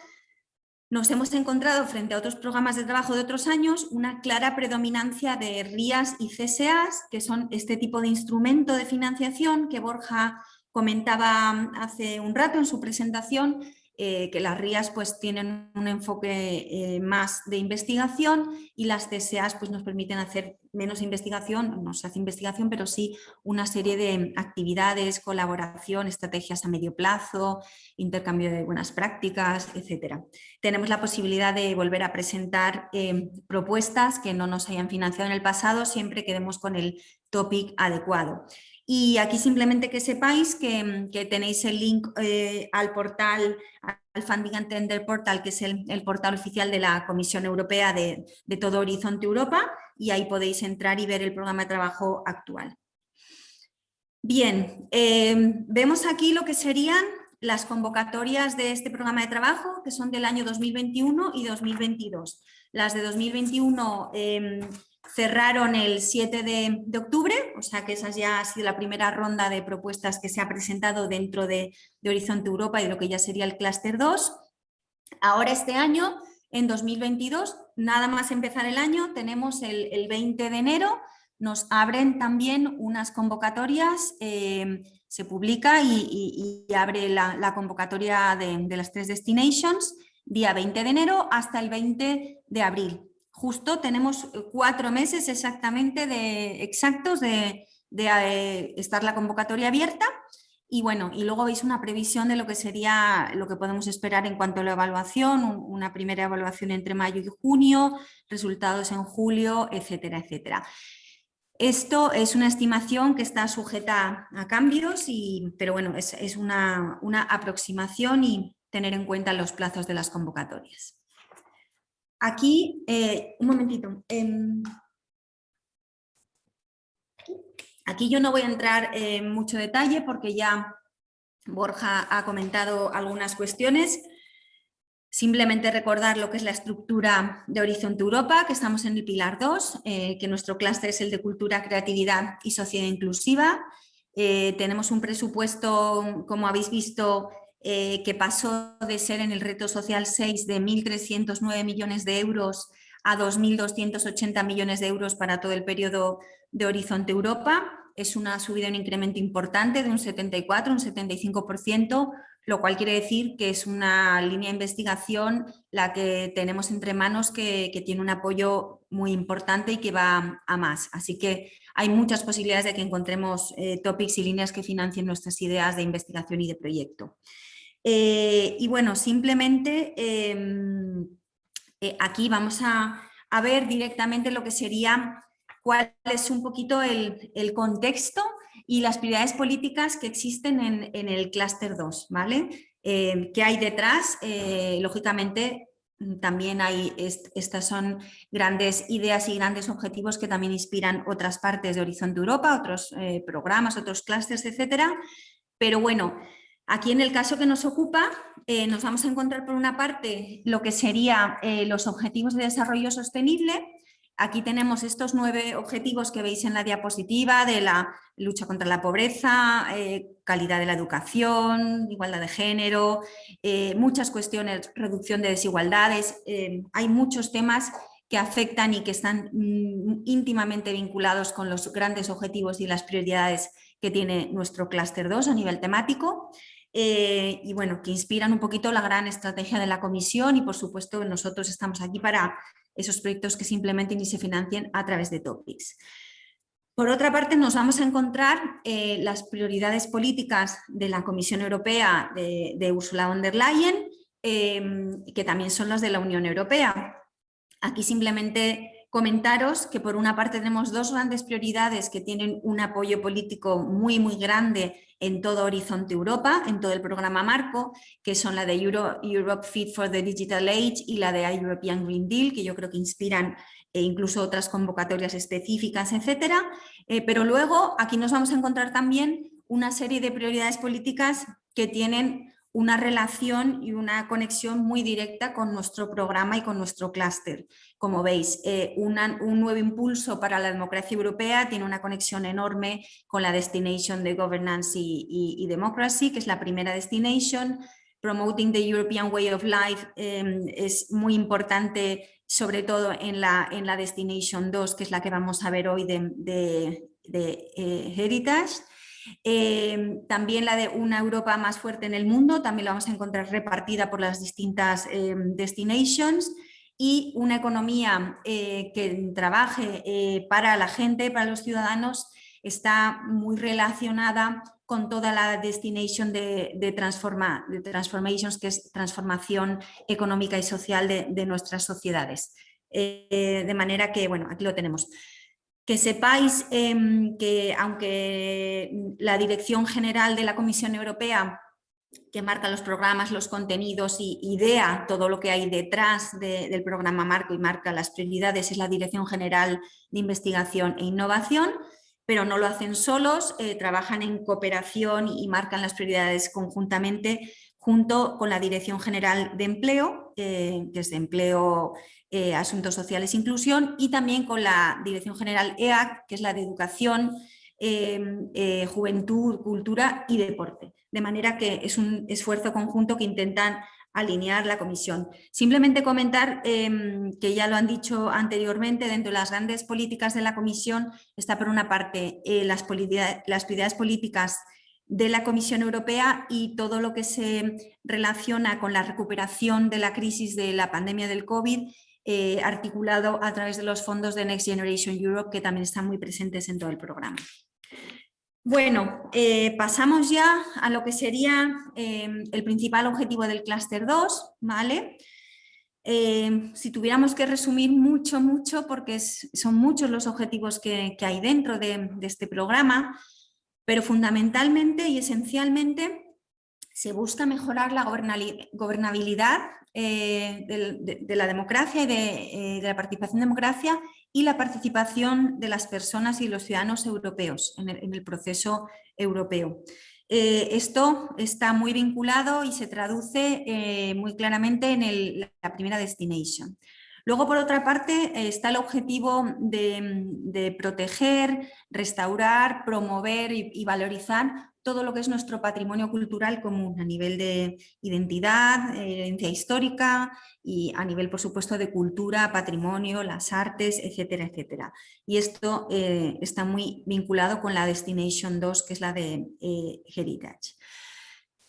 nos hemos encontrado frente a otros programas de trabajo de otros años una clara predominancia de RIAS y CSAs, que son este tipo de instrumento de financiación que Borja comentaba hace un rato en su presentación, eh, que las RIAS pues tienen un enfoque eh, más de investigación y las CSAs pues nos permiten hacer menos investigación, no se hace investigación, pero sí una serie de actividades, colaboración, estrategias a medio plazo, intercambio de buenas prácticas, etc. Tenemos la posibilidad de volver a presentar eh, propuestas que no nos hayan financiado en el pasado, siempre quedemos con el topic adecuado. Y aquí simplemente que sepáis que, tenéis el link eh, al portal, al Funding and Tender Portal, que es el, portal oficial de la Comisión Europea de, todo Horizonte Europa, y ahí podéis entrar y ver el programa de trabajo actual. Bien, em, vemos aquí lo que serían las convocatorias de este programa de trabajo, que son del año 2021 y 2022. Las de 2021 cerraron el 7 de, octubre, o sea que esa ya ha sido la primera ronda de propuestas que se ha presentado dentro de, Horizonte Europa y de lo que ya sería el clúster 2. Ahora este año, en 2022, nada más empezar el año, tenemos el, 20 de enero, nos abren también unas convocatorias, eh, se publica y, abre la, convocatoria de, de las tres destinations, día 20 de enero hasta el 20 de abril justo tenemos eh, cuatro meses exactamente de, exactos de, eh, estar la convocatoria abierta y bueno, y luego veis una previsión de lo que sería lo que podemos esperar en cuanto a la evaluación, una primera evaluación entre mayo y junio, resultados en julio, etcétera, etcétera. Esto es una estimación que está sujeta a cambios, y, pero bueno, es, una, aproximación y tener en cuenta los plazos de las convocatorias. Aquí, eh, un momentito. Em, aquí yo no voy a entrar en mucho detalle porque ya Borja ha comentado algunas cuestiones. Simplemente recordar lo que es la estructura de Horizonte Europa, que estamos en el pilar 2, eh, que nuestro clúster es el de cultura, creatividad y sociedad inclusiva. Eh, tenemos un presupuesto, como habéis visto, eh, que pasó de ser en el reto social 6 de 1.309 millones de euros a 2.280 millones de euros para todo el periodo de Horizonte Europa. Es una subida, un incremento importante de un 74, un 75%, lo cual quiere decir que es una línea de investigación la que tenemos entre manos que, tiene un apoyo muy importante y que va a más. Así que hay muchas posibilidades de que encontremos eh, topics y líneas que financien nuestras ideas de investigación y de proyecto. Eh, y bueno, simplemente em, eh, aquí vamos a, ver directamente lo que sería cuál es un poquito el, el contexto y las prioridades políticas que existen en, el clúster 2, ¿vale? Eh, ¿Qué hay detrás? Eh, lógicamente mm, también hay, estas son grandes ideas y grandes objetivos que también inspiran otras partes de Horizonte Europa, otros programas, otros clústeres, etcétera. Pero bueno, aquí en el caso que nos ocupa, nos vamos a encontrar por una parte lo que serían los objetivos de desarrollo sostenible, Aquí tenemos estos nueve objetivos que veis en la diapositiva de la lucha contra la pobreza, eh, calidad de la educación, igualdad de género, eh, muchas cuestiones, reducción de desigualdades. Eh, hay muchos temas que afectan y que están mm, íntimamente vinculados con los grandes objetivos y las prioridades que tiene nuestro clúster 2 a nivel temático. Y bueno, que inspiran un poquito la gran estrategia de la comisión y por supuesto nosotros estamos aquí para esos proyectos que simplemente ni se financien a través de topics. Por otra parte, nos vamos a encontrar eh, las prioridades políticas de la Comisión Europea de, Ursula von der Leyen, em, que también son las de la Unión Europea. Aquí simplemente comentaros que por una parte tenemos dos grandes prioridades que tienen un apoyo político muy muy grande en todo Horizonte Europa, en todo el programa Marco, que son la de Europe Fit for the Digital Age y la de European Green Deal, que yo creo que inspiran e incluso otras convocatorias específicas, etcétera. Eh, pero luego aquí nos vamos a encontrar también una serie de prioridades políticas que tienen una relación y una conexión muy directa con nuestro programa y con nuestro clúster. Como veis, eh, un nuevo impulso para la democracia europea tiene una conexión enorme con la Destination de Governance y, Democracy, que es la primera Destination. Promoting the European Way of Life em, es muy importante, sobre todo en la, en la Destination 2, que es la que vamos a ver hoy de, eh, Heritage. Em, también la de una Europa más fuerte en el mundo, también la vamos a encontrar repartida por las distintas em, destinations y una economía eh, que trabaje eh, para la gente, para los ciudadanos, está muy relacionada con toda la destination de, de, transforma, de transformations, que es transformación económica y social de, nuestras sociedades. Eh, de manera que, bueno, aquí lo tenemos. Que sepáis em, que aunque la Dirección General de la Comisión Europea que marca los programas, los contenidos y idea todo lo que hay detrás del programa Marco y marca las prioridades es la Dirección General de Investigación e Innovación, pero no lo hacen solos, eh, trabajan en cooperación y marcan las prioridades conjuntamente junto con la Dirección General de Empleo, que es de Empleo, eh, Asuntos Sociales e Inclusión, y también con la Dirección General EAC, que es la de Educación, em, eh, Juventud, Cultura y Deporte. De manera que es un esfuerzo conjunto que intentan alinear la comisión. Simplemente comentar em, que ya lo han dicho anteriormente, dentro de las grandes políticas de la comisión está por una parte las, las prioridades políticas de la Comisión Europea y todo lo que se relaciona con la recuperación de la crisis de la pandemia del COVID eh, articulado a través de los fondos de Next Generation Europe que también están muy presentes en todo el programa. Bueno, eh, pasamos ya a lo que sería eh, el principal objetivo del clúster 2, ¿vale? Si tuviéramos que resumir mucho, mucho, porque son muchos los objetivos que, hay dentro de, este programa, pero fundamentalmente y esencialmente se busca mejorar la gobernabilidad eh, de, la democracia y de, la participación democracia y la participación de las personas y los ciudadanos europeos en el proceso europeo. Eh, esto está muy vinculado y se traduce eh, muy claramente en la primera destination. Luego, por otra parte, está el objetivo de, proteger, restaurar, promover y, valorizar todo lo que es nuestro patrimonio cultural común a nivel de identidad, herencia histórica y a nivel, por supuesto, de cultura, patrimonio, las artes, etcétera, etcétera. Y esto eh, está muy vinculado con la Destination 2, que es la de eh, Heritage.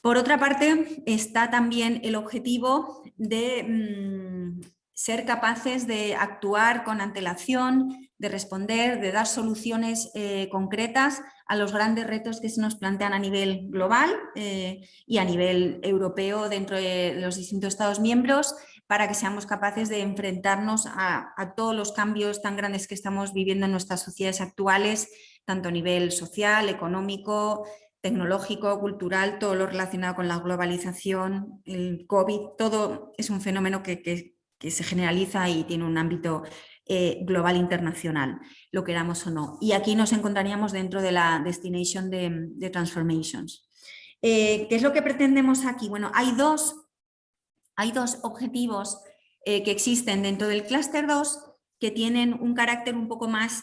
Por otra parte, está también el objetivo de mm, ser capaces de actuar con antelación, de responder, de dar soluciones eh, concretas a los grandes retos que se nos plantean a nivel global eh, y a nivel europeo dentro de los distintos Estados miembros para que seamos capaces de enfrentarnos a, todos los cambios tan grandes que estamos viviendo en nuestras sociedades actuales, tanto a nivel social, económico, tecnológico, cultural, todo lo relacionado con la globalización, el COVID, todo es un fenómeno que, que se generaliza y tiene un ámbito eh, global internacional, lo queramos o no. Y aquí nos encontraríamos dentro de la Destination de, Transformations. Eh, ¿Qué es lo que pretendemos aquí? Bueno, hay dos, hay dos objetivos eh, que existen dentro del clúster 2 que tienen un carácter un poco más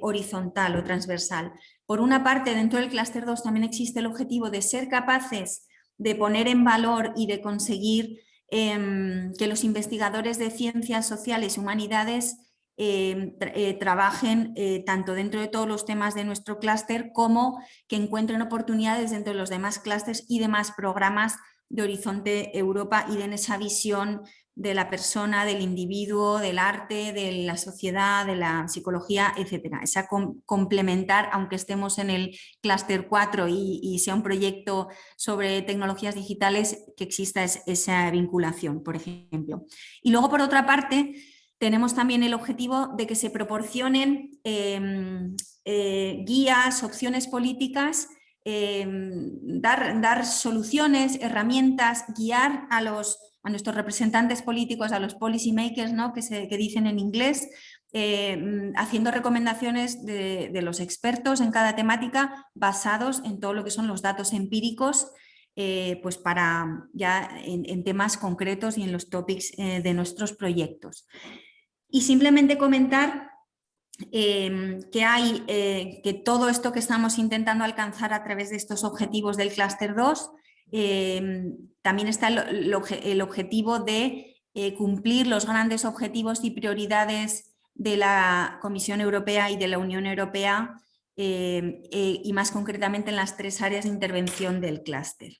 horizontal o transversal. Por una parte, dentro del clúster 2 también existe el objetivo de ser capaces de poner en valor y de conseguir Em, que los investigadores de ciencias sociales y humanidades em, eh, trabajen eh, tanto dentro de todos los temas de nuestro clúster como que encuentren oportunidades dentro de los demás clústeres y demás programas de Horizonte Europa y den esa visión de la persona, del individuo, del arte, de la sociedad, de la psicología, etcétera. Esa complementar, aunque estemos en el clúster 4 y, sea un proyecto sobre tecnologías digitales, que exista esa vinculación, por ejemplo. Y luego, por otra parte, tenemos también el objetivo de que se proporcionen em, eh, guías, opciones políticas em, dar, soluciones, herramientas, guiar a los a nuestros representantes políticos, a los policy makers, ¿no? que, se, dicen en inglés, mm, haciendo recomendaciones de, los expertos en cada temática basados en todo lo que son los datos empíricos eh, pues para ya en, temas concretos y en los topics eh, de nuestros proyectos. Y simplemente comentar em, que hay que todo esto que estamos intentando alcanzar a través de estos objetivos del clúster 2 Em, también está el, objetivo de eh, cumplir los grandes objetivos y prioridades de la Comisión Europea y de la Unión Europea em, eh, y más concretamente en las tres áreas de intervención del clúster.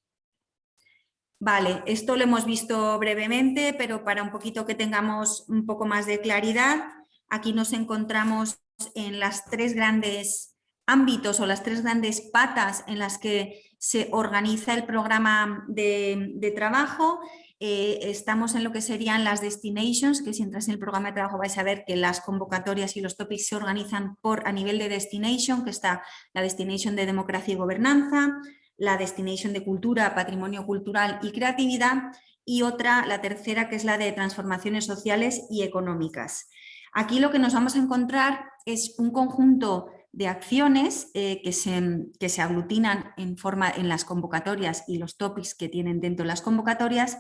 Vale, esto lo hemos visto brevemente, pero para un poquito que tengamos un poco más de claridad, aquí nos encontramos en las tres grandes ámbitos o las tres grandes patas en las que se organiza el programa de, trabajo, eh, estamos en lo que serían las destinations, que si entras en el programa de trabajo vais a ver que las convocatorias y los topics se organizan por a nivel de destination, que está la destination de democracia y gobernanza, la destination de cultura, patrimonio cultural y creatividad y otra, la tercera, que es la de transformaciones sociales y económicas. Aquí lo que nos vamos a encontrar es un conjunto de acciones eh, que, se, que, se, aglutinan en, forma, en las convocatorias y los topics que tienen dentro de las convocatorias,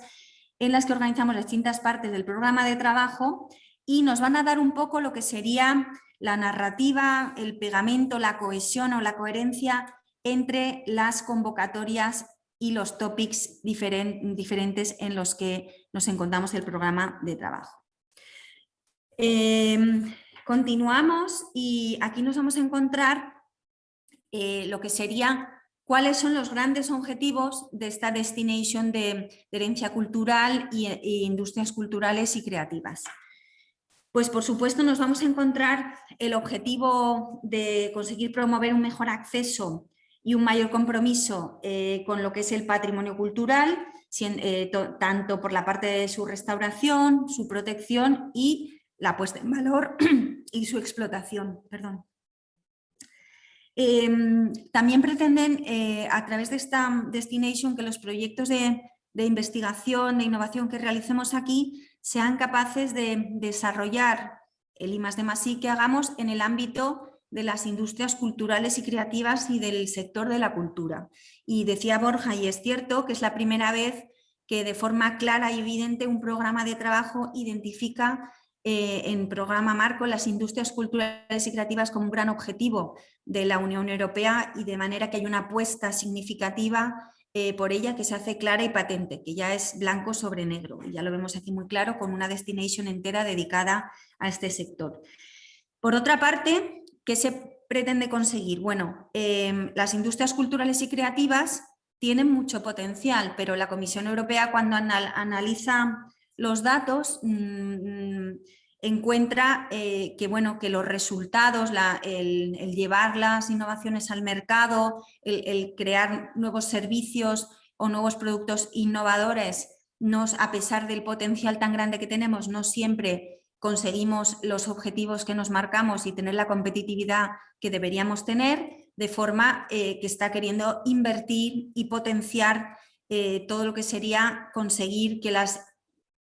en las que organizamos distintas partes del programa de trabajo y nos van a dar un poco lo que sería la narrativa, el pegamento, la cohesión o la coherencia entre las convocatorias y los topics diferentes en los que nos encontramos el programa de trabajo. Em, Continuamos y aquí nos vamos a encontrar eh, lo que sería cuáles son los grandes objetivos de esta destination de, herencia cultural e industrias culturales y creativas. Pues por supuesto nos vamos a encontrar el objetivo de conseguir promover un mejor acceso y un mayor compromiso eh, con lo que es el patrimonio cultural, tanto por la parte de su restauración, su protección y la puesta en valor y su explotación. Perdón. Em, también pretenden, eh, a través de esta destination, que los proyectos de, investigación, de innovación que realicemos aquí sean capaces de desarrollar el I de que hagamos en el ámbito de las industrias culturales y creativas y del sector de la cultura. Y decía Borja, y es cierto, que es la primera vez que de forma clara y evidente un programa de trabajo identifica eh, en programa marco las industrias culturales y creativas como un gran objetivo de la Unión Europea y de manera que hay una apuesta significativa eh, por ella que se hace clara y patente, que ya es blanco sobre negro. Ya lo vemos aquí muy claro con una destination entera dedicada a este sector. Por otra parte, ¿qué se pretende conseguir? Bueno, em, las industrias culturales y creativas tienen mucho potencial, pero la Comisión Europea cuando analiza los datos mm, encuentra eh, que, bueno, que los resultados, el, llevar las innovaciones al mercado, el, crear nuevos servicios o nuevos productos innovadores, nos, a pesar del potencial tan grande que tenemos, no siempre conseguimos los objetivos que nos marcamos y tener la competitividad que deberíamos tener, de forma eh, que está queriendo invertir y potenciar eh, todo lo que sería conseguir que las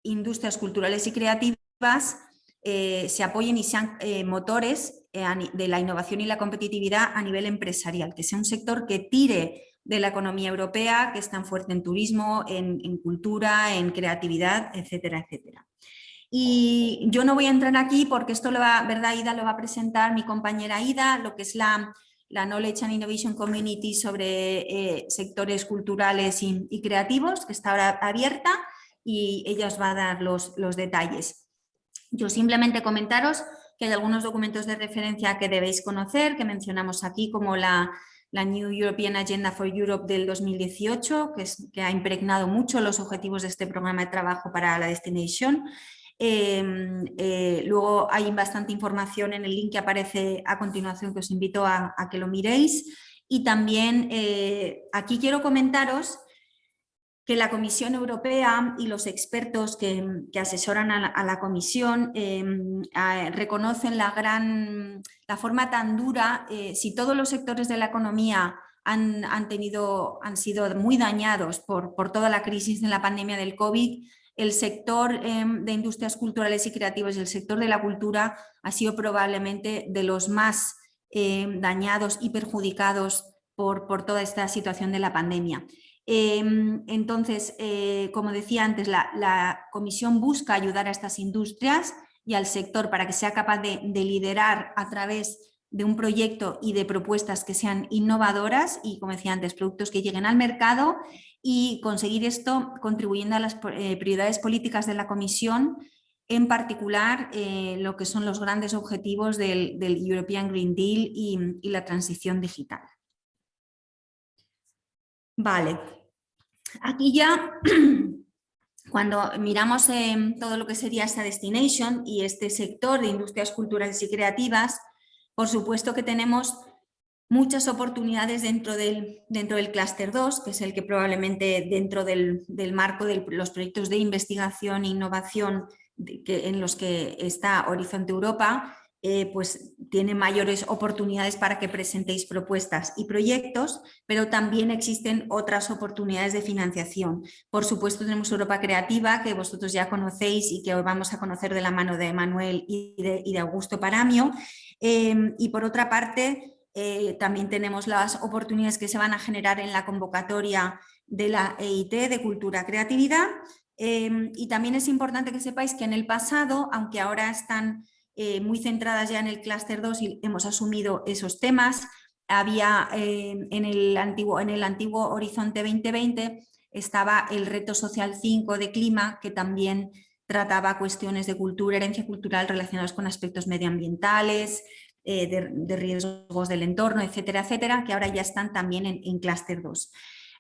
industrias culturales y creativas eh, se apoyen y sean motores de la innovación y la competitividad a nivel empresarial, que sea un sector que tire de la economía europea, que es tan fuerte en turismo, en, cultura, en creatividad, etcétera, etcétera. Y yo no voy a entrar aquí porque esto lo va, ¿verdad, Ida? Lo va a presentar mi compañera Ida, lo que es la, la Knowledge and Innovation Community sobre sectores culturales y, creativos, que está ahora abierta y ella os va a dar los, detalles. Yo simplemente comentaros que hay algunos documentos de referencia que debéis conocer, que mencionamos aquí, como la, New European Agenda for Europe del 2018, que, es, que, ha impregnado mucho los objetivos de este programa de trabajo para la Destination. Em, eh, luego hay bastante información en el link que aparece a continuación que os invito a, que lo miréis. Y también eh, aquí quiero comentaros que la Comisión Europea y los expertos que, asesoran a la, Comisión em, reconocen la, gran, la forma tan dura, eh, si todos los sectores de la economía han, tenido, han sido muy dañados por, por, toda la crisis de la pandemia del COVID, el sector em, de industrias culturales y creativas y el sector de la cultura ha sido probablemente de los más em, dañados y perjudicados por, por toda esta situación de la pandemia. Em, entonces, eh, como decía antes, la, comisión busca ayudar a estas industrias y al sector para que sea capaz de, liderar a través de un proyecto y de propuestas que sean innovadoras y, como decía antes, productos que lleguen al mercado y conseguir esto contribuyendo a las eh, prioridades políticas de la Comisión, en particular eh, lo que son los grandes objetivos del, European Green Deal y, y la transición digital. Vale, Aquí ya, cuando miramos todo lo que sería esta destination y este sector de industrias culturales y creativas, por supuesto que tenemos muchas oportunidades dentro del, dentro del clúster 2, que es el que probablemente dentro del, marco de los proyectos de investigación e innovación en los que está Horizonte Europa, eh, pues tiene mayores oportunidades para que presentéis propuestas y proyectos, pero también existen otras oportunidades de financiación. Por supuesto tenemos Europa Creativa, que vosotros ya conocéis y que hoy vamos a conocer de la mano de Manuel y de, Augusto Paramio. Em, y por otra parte, eh, también tenemos las oportunidades que se van a generar en la convocatoria de la EIT de Cultura Creatividad. Em, y también es importante que sepáis que en el pasado, aunque ahora están eh, muy centradas ya en el clúster 2 y hemos asumido esos temas. Había eh, en, el antiguo, en el antiguo Horizonte 2020 estaba el reto social 5 de clima que también trataba cuestiones de cultura, herencia cultural relacionadas con aspectos medioambientales, eh, de, riesgos del entorno, etcétera, etcétera, que ahora ya están también en, en clúster 2.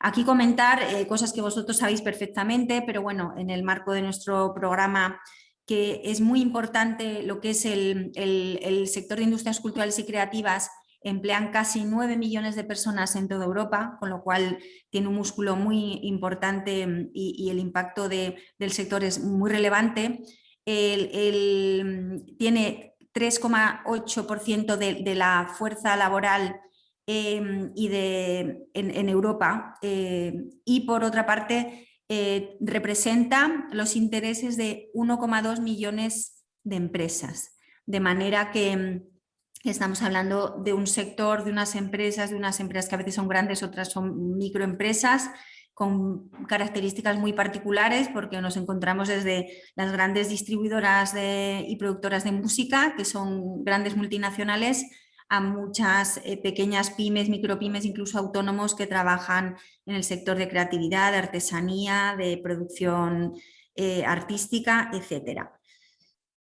Aquí comentar cosas que vosotros sabéis perfectamente, pero bueno, en el marco de nuestro programa que es muy importante lo que es el, sector de industrias culturales y creativas emplean casi 9 millones de personas en toda Europa, con lo cual tiene un músculo muy importante mm, y, el impacto del sector es muy relevante. Mm, tiene 3,8% de, la fuerza laboral em, y de, en, Europa eh, y por otra parte eh, representa los intereses de 1,2 millones de empresas. De manera que mm, estamos hablando de un sector, de unas empresas, de unas empresas que a veces son grandes, otras son microempresas, con características muy particulares porque nos encontramos desde las grandes distribuidoras y productoras de música, que son grandes multinacionales, a muchas eh, pequeñas pymes, micropymes, incluso autónomos que trabajan en el sector de creatividad, de artesanía, de producción eh, artística, etcétera.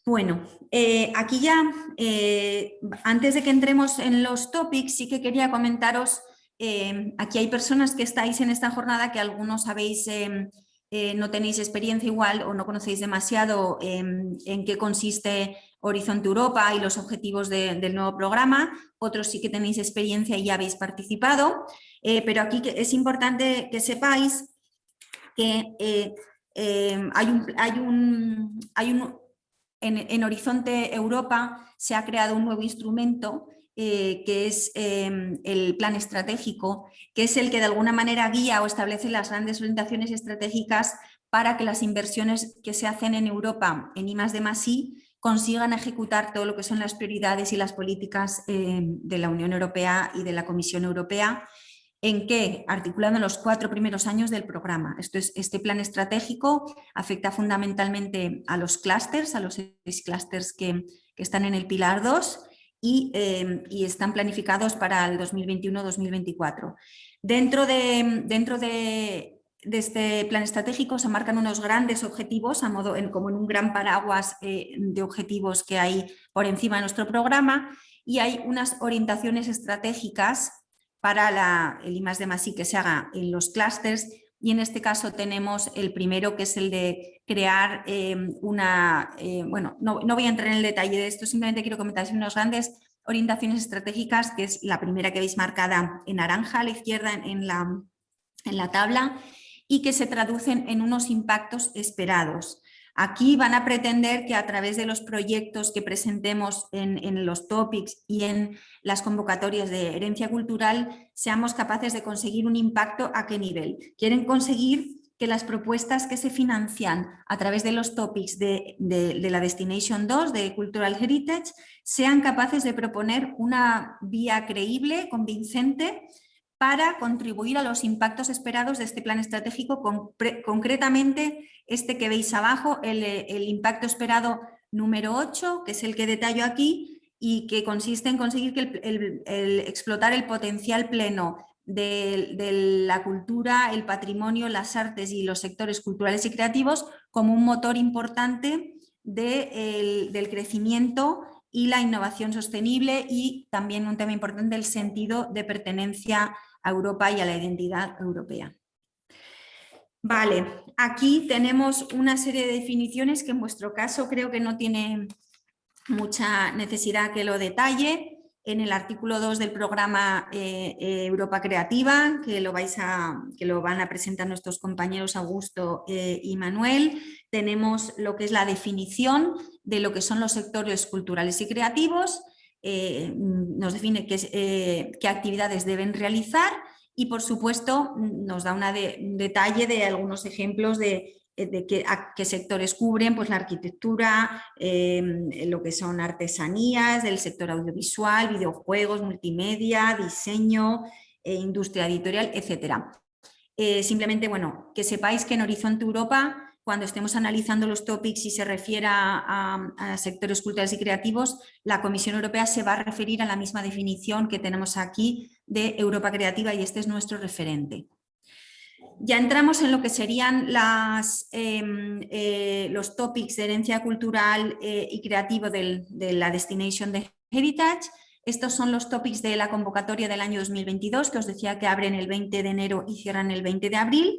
Bueno, eh, aquí ya, antes de que entremos en los topics, sí que quería comentaros Em, aquí hay personas que estáis en esta jornada que algunos sabéis, em, eh, no tenéis experiencia igual o no conocéis demasiado em, en qué consiste Horizonte Europa y los objetivos del nuevo programa, otros sí que tenéis experiencia y ya habéis participado, eh, pero aquí es importante que sepáis que eh, hay un, hay un, hay un en Horizonte Europa se ha creado un nuevo instrumento eh, que es em, el plan estratégico, que es el que de alguna manera guía o establece las grandes orientaciones estratégicas para que las inversiones que se hacen en Europa en I de I consigan ejecutar todo lo que son las prioridades y las políticas em, de la Unión Europea y de la Comisión Europea, en que, articulando los cuatro primeros años del programa. Este plan estratégico afecta fundamentalmente a los clústeres, a los seis clústeres que, que están en el pilar 2, Em, y, están planificados para el 2021-2024. Dentro, de, dentro de, este plan estratégico se marcan unos grandes objetivos, a modo, como en un gran paraguas eh, de objetivos que hay por encima de nuestro programa y hay unas orientaciones estratégicas para el I de Masí que se haga en los clústeres y en este caso tenemos el primero que es el de crear eh, una, eh, bueno, no, voy a entrar en el detalle de esto, simplemente quiero comentar unas grandes orientaciones estratégicas, que es la primera que veis marcada en naranja a la izquierda en, la, en la tabla, y que se traducen en unos impactos esperados. Aquí van a pretender que a través de los proyectos que presentemos en, los topics y en las convocatorias de herencia cultural seamos capaces de conseguir un impacto a qué nivel. Quieren conseguir que las propuestas que se financian a través de los topics de, de, la Destination 2 de Cultural Heritage sean capaces de proponer una vía creíble, convincente, para contribuir a los impactos esperados de este plan estratégico, concretamente este que veis abajo, el, impacto esperado número 8, que es el que detallo aquí, y que consiste en conseguir que explotar el potencial pleno de, la cultura, el patrimonio, las artes y los sectores culturales y creativos como un motor importante del crecimiento y la innovación sostenible y también un tema importante el sentido de pertenencia a Europa y a la identidad europea. Vale, aquí tenemos una serie de definiciones que en vuestro caso creo que no tiene mucha necesidad que lo detalle. En el artículo 2 del programa eh, eh, Europa Creativa, que lo, vais a, que lo van a presentar nuestros compañeros Augusto eh, y Manuel, tenemos lo que es la definición de lo que son los sectores culturales y creativos, nos define qué, qué actividades deben realizar y por supuesto nos da un detalle de algunos ejemplos de, eh, qué, sectores cubren, pues la arquitectura, em, lo que son artesanías, del sector audiovisual, videojuegos, multimedia, diseño, eh, industria editorial, etc. Eh, simplemente, bueno, que sepáis que en Horizonte Europa cuando estemos analizando los topics y se refiera a, sectores culturales y creativos, la Comisión Europea se va a referir a la misma definición que tenemos aquí de Europa Creativa y este es nuestro referente. Ya entramos en lo que serían em, eh, los topics de herencia cultural eh, y creativo de la Destination de Heritage. Estos son los topics de la convocatoria del año 2022, que os decía que abren el 20 de enero y cierran el 20 de abril.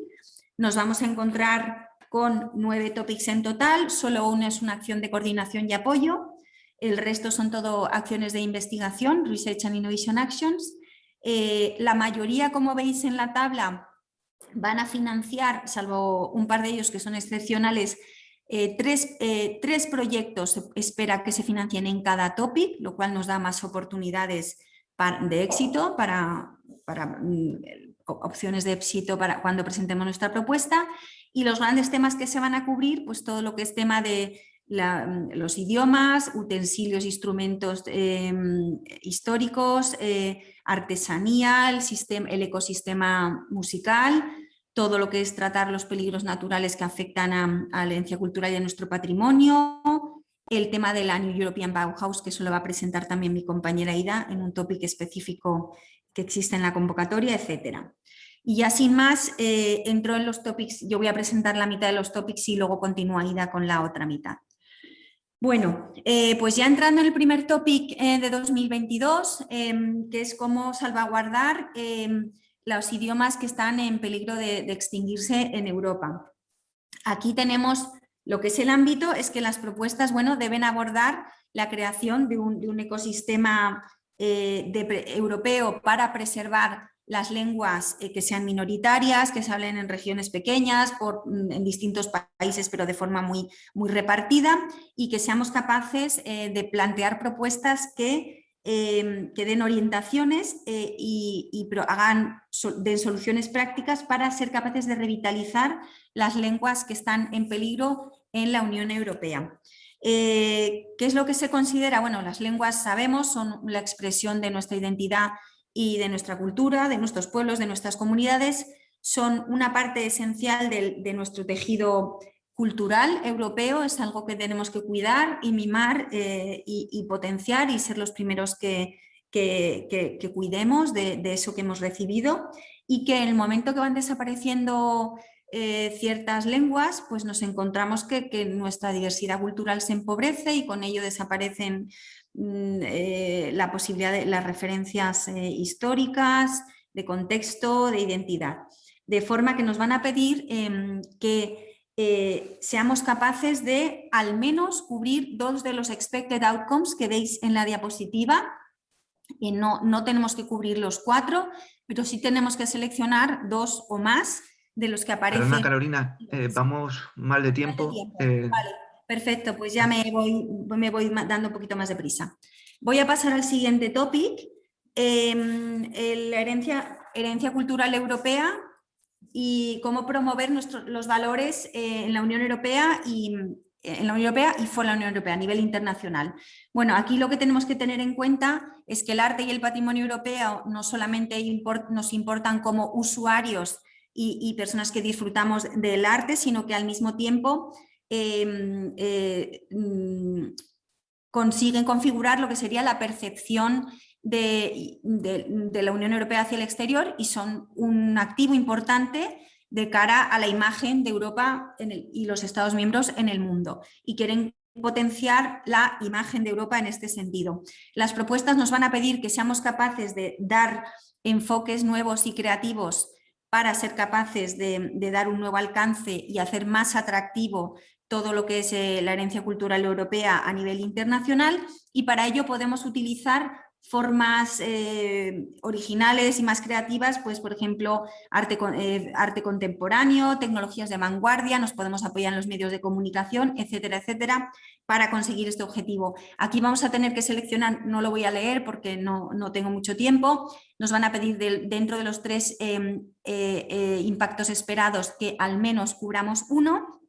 Nos vamos a encontrar con nueve topics en total, solo una es una acción de coordinación y apoyo. el resto son todo acciones de investigación, Research and Innovation Actions. Eh, la mayoría, como veis en la tabla, van a financiar, salvo un par de ellos que son excepcionales, eh, eh, tres, proyectos espera que se financien en cada topic, lo cual nos da más oportunidades de éxito para, para mm, opciones de éxito para cuando presentemos nuestra propuesta y los grandes temas que se van a cubrir, pues todo lo que es tema de mm, los idiomas, utensilios, instrumentos em, históricos, eh, artesanía, el, sistema, el ecosistema musical, todo lo que es tratar los peligros naturales que afectan a, la herencia cultural y a nuestro patrimonio, el tema de la New European Bauhaus, que eso lo va a presentar también mi compañera Ida en un tópico específico que existe en la convocatoria, etcétera. Y ya sin más, eh, entro en los topics, yo voy a presentar la mitad de los topics y luego continúa Ida con la otra mitad. Bueno, eh, pues ya entrando en el primer topic eh, de 2022, em, que es cómo salvaguardar em, los idiomas que están en peligro de, extinguirse en Europa. Aquí tenemos lo que es el ámbito, es que las propuestas bueno, deben abordar la creación de un, ecosistema europeo para preservar las lenguas eh, que sean minoritarias, que se hablen en regiones pequeñas, mm, en distintos países, pero de forma muy, muy repartida, y que seamos capaces eh, de plantear propuestas que, em, que den orientaciones eh, y, y hagan, den soluciones prácticas para ser capaces de revitalizar las lenguas que están en peligro en la Unión Europea. ¿Qué es lo que se considera? Bueno, las lenguas sabemos, son la expresión de nuestra identidad y de nuestra cultura, de nuestros pueblos, de nuestras comunidades, son una parte esencial de, nuestro tejido cultural europeo, es algo que tenemos que cuidar y mimar eh, y, potenciar y ser los primeros que, que, cuidemos de, eso que hemos recibido. Y que en el momento que van desapareciendo eh, ciertas lenguas, pues nos encontramos que, que, nuestra diversidad cultural se empobrece y con ello desaparecen eh, la posibilidad de las referencias eh, históricas, de contexto, de identidad. De forma que nos van a pedir em, que eh, seamos capaces de al menos cubrir dos de los expected outcomes que veis en la diapositiva. Y no, no tenemos que cubrir los cuatro, pero sí tenemos que seleccionar dos o más de los que aparecen. Perdona, Carolina, vamos mal de tiempo. Perfecto, pues ya me voy, me voy dando un poquito más de prisa. Voy a pasar al siguiente topic, em, la herencia, cultural europea y cómo promover los valores eh, en la Unión Europea y en la Unión Europea y fuera la Unión Europea a nivel internacional. Bueno, aquí lo que tenemos que tener en cuenta es que el arte y el patrimonio europeo no solamente nos importan como usuarios y, personas que disfrutamos del arte, sino que al mismo tiempo Em, eh, mm, consiguen configurar lo que sería la percepción de, la Unión Europea hacia el exterior y son un activo importante de cara a la imagen de Europa y los Estados miembros en el mundo y quieren potenciar la imagen de Europa en este sentido. Las propuestas nos van a pedir que seamos capaces de dar enfoques nuevos y creativos para ser capaces de, dar un nuevo alcance y hacer más atractivo todo lo que es eh, la herencia cultural europea a nivel internacional. Y para ello podemos utilizar formas eh, originales y más creativas, pues por ejemplo arte, eh, arte contemporáneo, tecnologías de vanguardia, nos podemos apoyar en los medios de comunicación, etcétera, etcétera, para conseguir este objetivo. Aquí vamos a tener que seleccionar, no lo voy a leer porque no, no tengo mucho tiempo, nos van a pedir dentro de los tres em, impactos esperados que al menos cubramos uno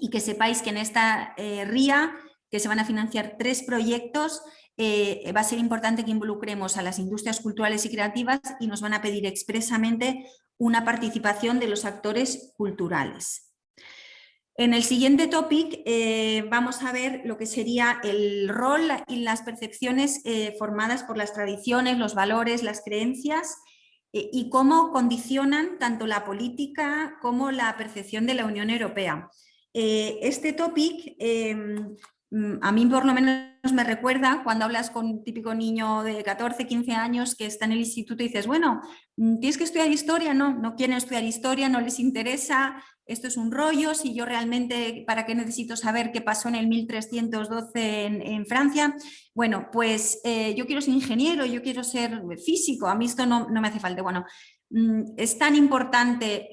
y que sepáis que en esta eh, RIA, que se van a financiar tres proyectos, eh, va a ser importante que involucremos a las industrias culturales y creativas y nos van a pedir expresamente una participación de los actores culturales. En el siguiente topic eh, vamos a ver lo que sería el rol y las percepciones formadas por las tradiciones, los valores, las creencias y cómo condicionan tanto la política como la percepción de la Unión Europea. Eh, este topic, mm, a mí por lo menos me recuerda cuando hablas con un típico niño de 14, 15 años que está en el instituto y dices, bueno, mm, tienes que estudiar historia, no, no quieren estudiar historia, no les interesa, esto es un rollo, si yo realmente, ¿para qué necesito saber qué pasó en el 1312 en, Francia? Bueno, pues eh, yo quiero ser ingeniero, yo quiero ser físico, a mí esto no, no me hace falta. Bueno, mm, es tan importante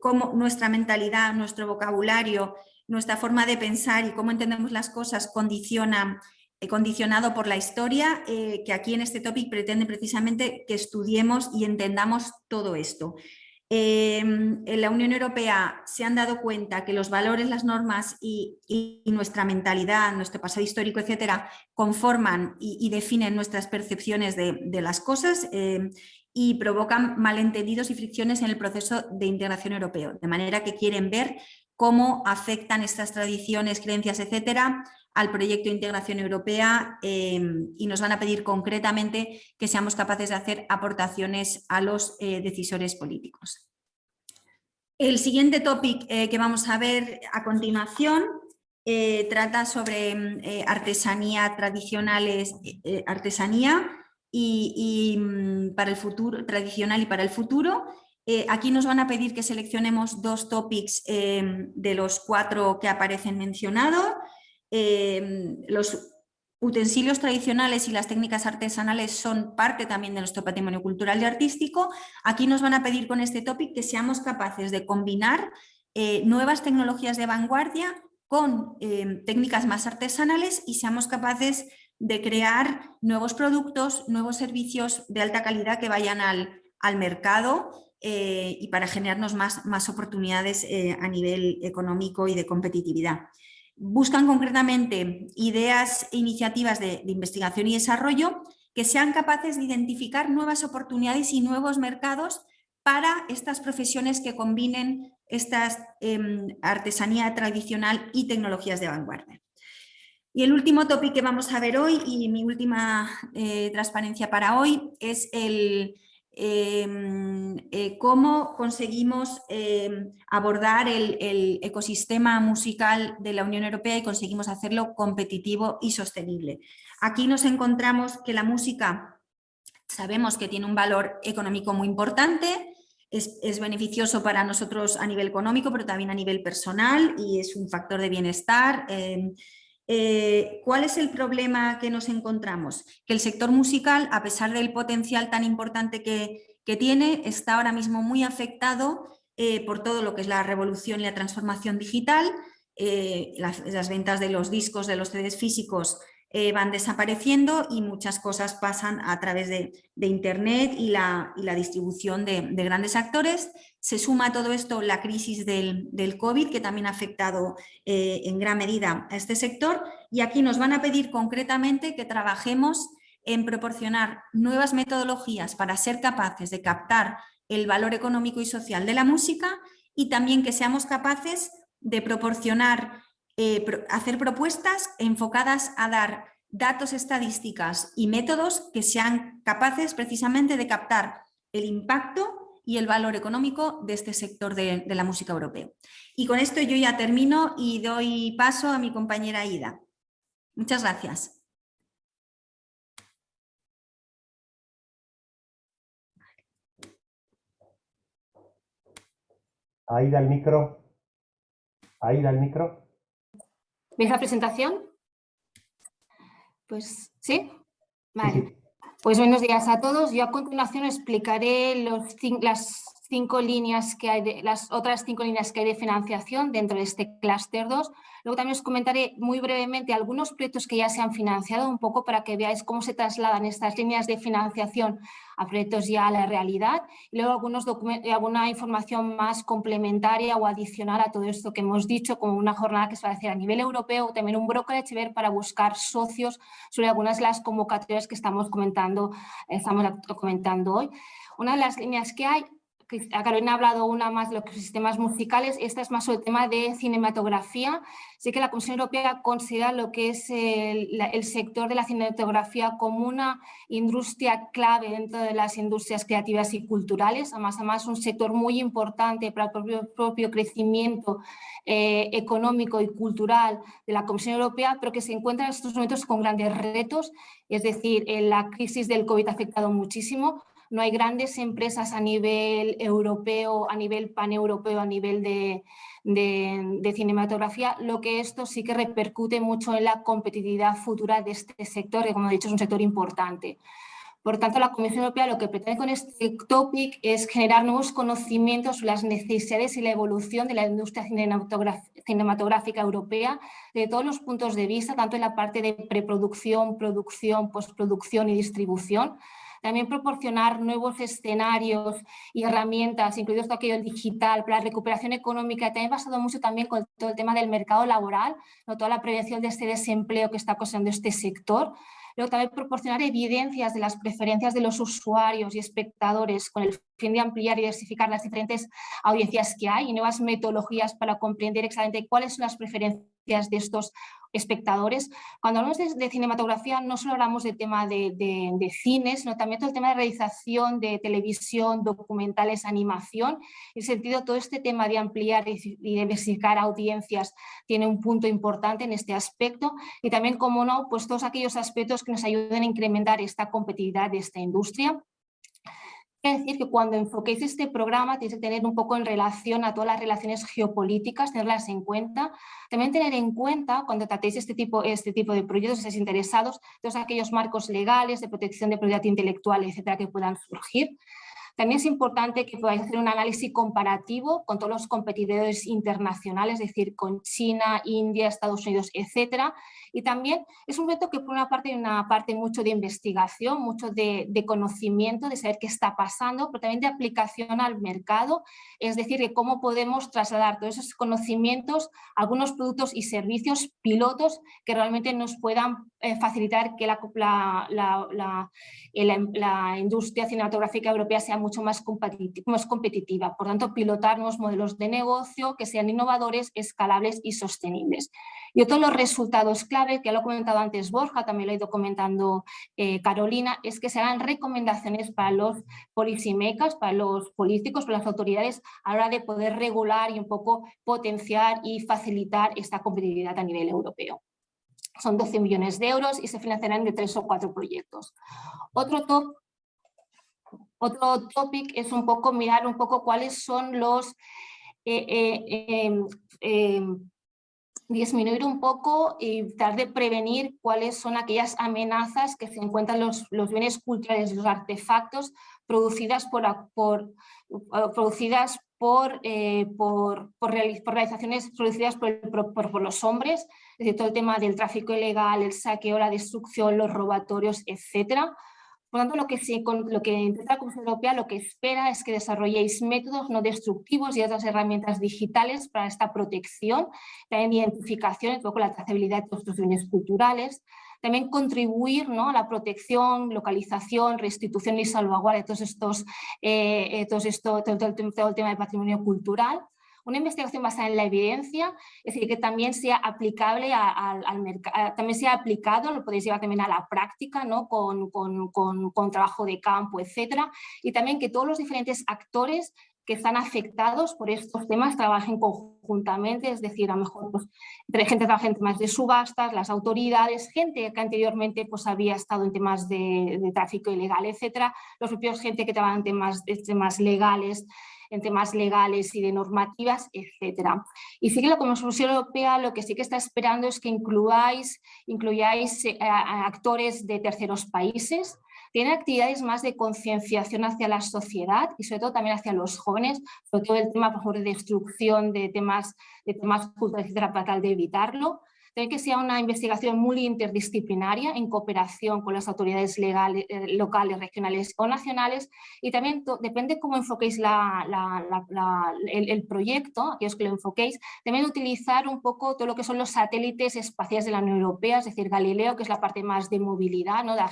como nuestra mentalidad, nuestro vocabulario, nuestra forma de pensar y cómo entendemos las cosas condiciona eh, condicionado por la historia, eh, que aquí en este topic pretende precisamente que estudiemos y entendamos todo esto. Em, en la Unión Europea se han dado cuenta que los valores, las normas y, nuestra mentalidad, nuestro pasado histórico, etcétera, conforman y, definen nuestras percepciones de, de las cosas em, y provocan malentendidos y fricciones en el proceso de integración europeo, de manera que quieren ver cómo afectan estas tradiciones, creencias, etcétera, al proyecto de integración europea em, y nos van a pedir concretamente que seamos capaces de hacer aportaciones a los eh, decisores políticos. El siguiente topic eh, que vamos a ver a continuación eh, trata sobre artesanía tradicionales, artesanía y, mm, para el futuro, tradicional y para el futuro eh, aquí nos van a pedir que seleccionemos dos topics de los cuatro que aparecen mencionados. Em, los utensilios tradicionales y las técnicas artesanales son parte también de nuestro patrimonio cultural y artístico. Aquí nos van a pedir con este topic que seamos capaces de combinar eh, nuevas tecnologías de vanguardia con em, técnicas más artesanales y seamos capaces de crear nuevos productos, nuevos servicios de alta calidad que vayan al, al mercado eh, y para generarnos más, más oportunidades eh, a nivel económico y de competitividad. Buscan concretamente ideas e iniciativas de, investigación y desarrollo que sean capaces de identificar nuevas oportunidades y nuevos mercados para estas profesiones que combinen esta em, artesanía tradicional y tecnologías de vanguardia. Y el último tópico que vamos a ver hoy y mi última eh, transparencia para hoy es el, Em, eh, cómo conseguimos em, abordar el, ecosistema musical de la Unión Europea y conseguimos hacerlo competitivo y sostenible. Aquí nos encontramos que la música sabemos que tiene un valor económico muy importante, es, es, beneficioso para nosotros a nivel económico, pero también a nivel personal y es un factor de bienestar. Eh, ¿Cuál es el problema que nos encontramos? Que el sector musical, a pesar del potencial tan importante que, tiene, está ahora mismo muy afectado eh, por todo lo que es la revolución y la transformación digital, eh, las, las, ventas de los discos, de los CDs físicos eh, van desapareciendo y muchas cosas pasan a través de, Internet y la, distribución de, grandes actores. Se suma a todo esto la crisis del, COVID que también ha afectado eh, en gran medida a este sector y aquí nos van a pedir concretamente que trabajemos en proporcionar nuevas metodologías para ser capaces de captar el valor económico y social de la música y también que seamos capaces de proporcionar eh, hacer propuestas enfocadas a dar datos estadísticas y métodos que sean capaces precisamente de captar el impacto y el valor económico de este sector de, la música europea. Y con esto yo ya termino y doy paso a mi compañera Ida. Muchas gracias. Aida el micro. Aida el micro. ¿Ves la presentación? Pues sí. Vale. Pues buenos días a todos. Yo a continuación explicaré los, las cinco líneas que hay de, las otras cinco líneas que hay de financiación dentro de este clúster 2. Luego también os comentaré muy brevemente algunos proyectos que ya se han financiado, un poco para que veáis cómo se trasladan estas líneas de financiación a proyectos ya a la realidad. Y luego algunos alguna información más complementaria o adicional a todo esto que hemos dicho, como una jornada que se va a hacer a nivel europeo, también un brokerage ver para buscar socios sobre algunas de las convocatorias que estamos comentando, estamos comentando hoy. Una de las líneas que hay Carolina ha hablado una más de los sistemas musicales, esta es más sobre el tema de cinematografía. Sé que la Comisión Europea considera lo que es el, sector de la cinematografía como una industria clave dentro de las industrias creativas y culturales, además, además un sector muy importante para el propio, crecimiento eh, económico y cultural de la Comisión Europea, pero que se encuentra en estos momentos con grandes retos, es decir, la crisis del COVID ha afectado muchísimo, no hay grandes empresas a nivel europeo, a nivel paneuropeo, a nivel de, cinematografía, lo que esto sí que repercute mucho en la competitividad futura de este sector, que como he dicho es un sector importante. Por tanto, la Comisión Europea lo que pretende con este topic es generar nuevos conocimientos sobre las necesidades y la evolución de la industria cinematográfica europea de todos los puntos de vista, tanto en la parte de preproducción, producción, postproducción y distribución, también proporcionar nuevos escenarios y herramientas, incluidos todo aquello digital, para la recuperación económica, también basado mucho también con todo el tema del mercado laboral, ¿no? toda la prevención de este desempleo que está causando este sector, Luego también proporcionar evidencias de las preferencias de los usuarios y espectadores con el fin de ampliar y diversificar las diferentes audiencias que hay y nuevas metodologías para comprender exactamente cuáles son las preferencias de estos espectadores. Cuando hablamos de, cinematografía no solo hablamos de tema de, de, cine, sino también todo el tema de realización de televisión, documentales, animación. En sentido, todo este tema de ampliar y, diversificar audiencias tiene un punto importante en este aspecto y también, como no, pues todos aquellos aspectos que nos ayuden a incrementar esta competitividad de esta industria decir que cuando enfoquéis este programa tenéis que tener un poco en relación a todas las relaciones geopolíticas, tenerlas en cuenta. También tener en cuenta cuando tratéis este tipo, este tipo de proyectos, estéis interesados, todos aquellos marcos legales de protección de propiedad intelectual, etcétera, que puedan surgir. También es importante que podáis hacer un análisis comparativo con todos los competidores internacionales, es decir, con China, India, Estados Unidos, etcétera. Y también es un reto que por una parte hay una parte mucho de investigación, mucho de, conocimiento, de saber qué está pasando, pero también de aplicación al mercado, es decir, de cómo podemos trasladar todos esos conocimientos algunos productos y servicios pilotos que realmente nos puedan eh, facilitar que la, la, industria cinematográfica europea sea mucho más, competitiva. Por tanto, pilotar modelos de negocio que sean innovadores, escalables y sostenibles. Y otro los resultados clave, que lo ha comentado antes Borja, también lo ha ido comentando eh, Carolina, es que se hagan recomendaciones para los policymakers, para los políticos, para las autoridades, a la hora de poder regular y un poco potenciar y facilitar esta competitividad a nivel europeo. Son 12 millones de euros y se financiarán de tres o cuatro proyectos. Otro top otro topic es un poco mirar un poco cuáles son los, eh, eh, em, em, disminuir un poco y tratar de prevenir cuáles son aquellas amenazas que se encuentran los, los bienes culturales, los artefactos producidas por, por producidas por, eh, por, por, producidas por, por, los hombres, es decir, todo el tema del tráfico ilegal, el saqueo, la destrucción, los robatorios, etcétera, por lo tanto, lo que, se, lo que intenta la Comisión Europea lo que espera es que desarrolléis métodos no destructivos y otras herramientas digitales para esta protección, también identificación, poco la trazabilidad de estos bienes culturales, también contribuir ¿no? a la protección, localización, restitución y salvaguardia de todos eh, eh, esto, todo, el tema de patrimonio cultural, una investigación basada en la evidencia, es decir, que también sea aplicable al mercado, también sea aplicado, lo podéis llevar también a la práctica, ¿no? con, con, con, trabajo de campo, etcétera, y también que todos los diferentes actores que están afectados por estos temas trabajen conjuntamente, es decir, a lo mejor pues, gente trabaja en temas de subastas, las autoridades, gente que anteriormente pues, había estado en temas de, de tráfico ilegal, etcétera, los propios gente que trabaja en temas, temas legales, en temas legales y de normativas, etcétera. Y sí que la Comisión Europea lo que sí que está esperando es que incluyáis, incluyáis eh, actores de terceros países, tiene actividades más de concienciación hacia la sociedad y sobre todo también hacia los jóvenes, sobre todo el tema por de destrucción de temas, de temas culturales, etcétera, para tratar de evitarlo. También que sea una investigación muy interdisciplinaria en cooperación con las autoridades legales, eh, locales, regionales o nacionales y también depende cómo enfoquéis el, proyecto, aquellos que lo enfoquéis, también utilizar un poco todo lo que son los satélites espaciales de la Unión Europea, es decir, Galileo, que es la parte más de movilidad, ¿no? de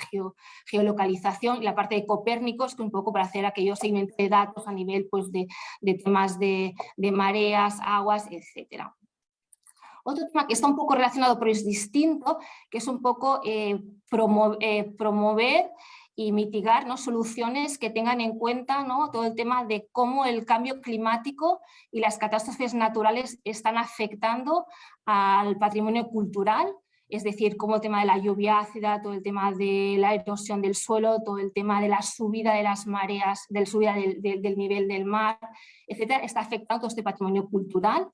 geolocalización, y la parte de Copérnicos, que un poco para hacer aquellos segmentos de datos a nivel pues, de, temas de, mareas, aguas, etcétera. Otro tema que está un poco relacionado pero es distinto, que es un poco eh, eh, promover y mitigar ¿no? soluciones que tengan en cuenta ¿no? todo el tema de cómo el cambio climático y las catástrofes naturales están afectando al patrimonio cultural, es decir, como el tema de la lluvia ácida, todo el tema de la erosión del suelo, todo el tema de la subida de las mareas, del subida del, nivel del mar, etcétera, está afectando todo este patrimonio cultural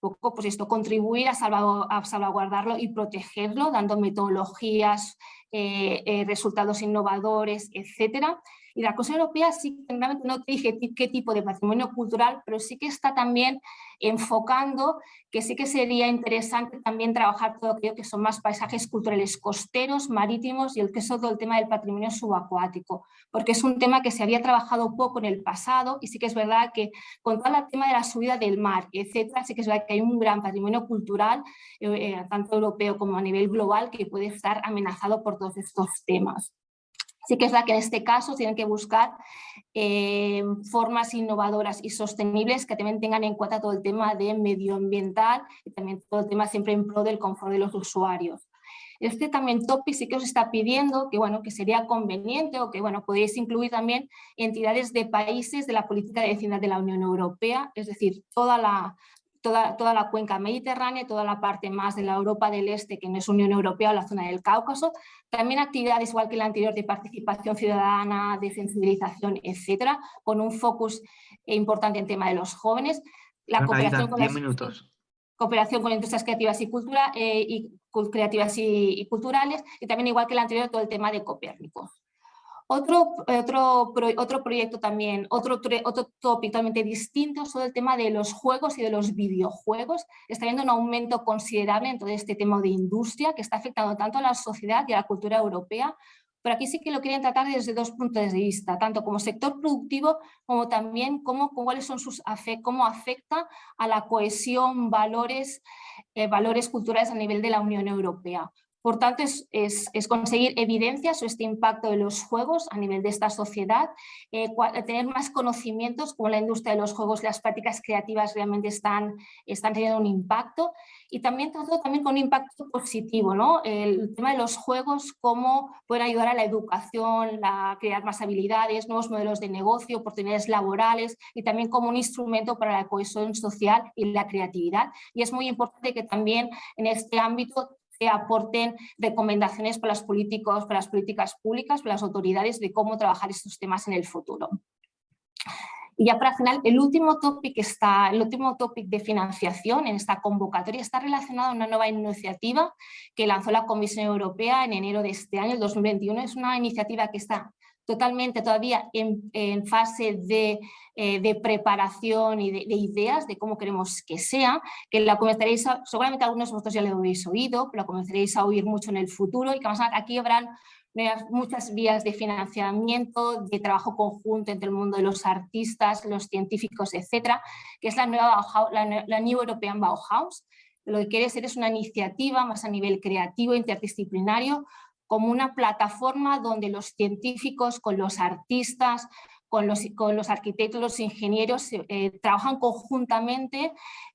poco pues esto, contribuir a, salvaguardarlo y protegerlo, dando metodologías, eh, eh, resultados innovadores, etcétera. Y la Cosa Europea sí que no te dije qué tipo de patrimonio cultural, pero sí que está también enfocando que sí que sería interesante también trabajar todo aquello que son más paisajes culturales costeros, marítimos y el que es todo el tema del patrimonio subacuático, porque es un tema que se había trabajado poco en el pasado y sí que es verdad que con todo el tema de la subida del mar, etcétera, sí que es verdad que hay un gran patrimonio cultural, eh, eh, tanto europeo como a nivel global, que puede estar amenazado por todos estos temas. Sí que es la que en este caso tienen que buscar eh, formas innovadoras y sostenibles que también tengan en cuenta todo el tema de medioambiental y también todo el tema siempre en pro del confort de los usuarios. Este también topic sí que os está pidiendo que, bueno, que sería conveniente o que bueno, podéis incluir también entidades de países de la política de vecindad de la Unión Europea, es decir, toda la, toda, la cuenca mediterránea, toda la parte más de la Europa del Este, que no es Unión Europea o la zona del Cáucaso, también actividades igual que la anterior de participación ciudadana, de sensibilización, etcétera, con un focus importante en tema de los jóvenes. La cooperación con, minutos. cooperación con industrias creativas y, cultura, eh, y creativas y, culturales, y también igual que la anterior todo el tema de Copérnico. Otro, otro, otro proyecto también, otro, otro tópico totalmente distinto sobre el tema de los juegos y de los videojuegos. Está viendo un aumento considerable en todo este tema de industria que está afectando tanto a la sociedad y a la cultura europea, pero aquí sí que lo quieren tratar desde dos puntos de vista, tanto como sector productivo como también como, cuáles son sus cómo afecta a la cohesión, valores, eh, valores culturales a nivel de la Unión Europea. Por tanto, es, conseguir evidencia sobre este impacto de los juegos a nivel de esta sociedad, eh, tener más conocimientos como la industria de los juegos, las prácticas creativas realmente están, están teniendo un impacto y también todo también con un impacto positivo, ¿no? El tema de los juegos, cómo pueden ayudar a la educación, a crear más habilidades, nuevos modelos de negocio, oportunidades laborales y también como un instrumento para la cohesión social y la creatividad. Y es muy importante que también en este ámbito que aporten recomendaciones para los políticos, para las políticas públicas, para las autoridades de cómo trabajar estos temas en el futuro. Y ya para final, el último topic está, el último topic de financiación en esta convocatoria está relacionado a una nueva iniciativa que lanzó la Comisión Europea en enero de este año, el 2021. Es una iniciativa que está totalmente todavía en, fase eh, de, preparación y de, ideas de cómo queremos que sea, que la comenzaréis, seguramente algunos de vosotros ya lo habéis oído, pero la comenzaréis a oír mucho en el futuro y que aquí habrán muchas vías de financiamiento, de trabajo conjunto entre el mundo de los artistas, los científicos, etcétera, que es la nueva la, la New European Bauhaus. Lo que quiere ser es una iniciativa más a nivel creativo, interdisciplinario, como una plataforma donde los científicos con los artistas, con los, con los arquitectos, los ingenieros eh, trabajan conjuntamente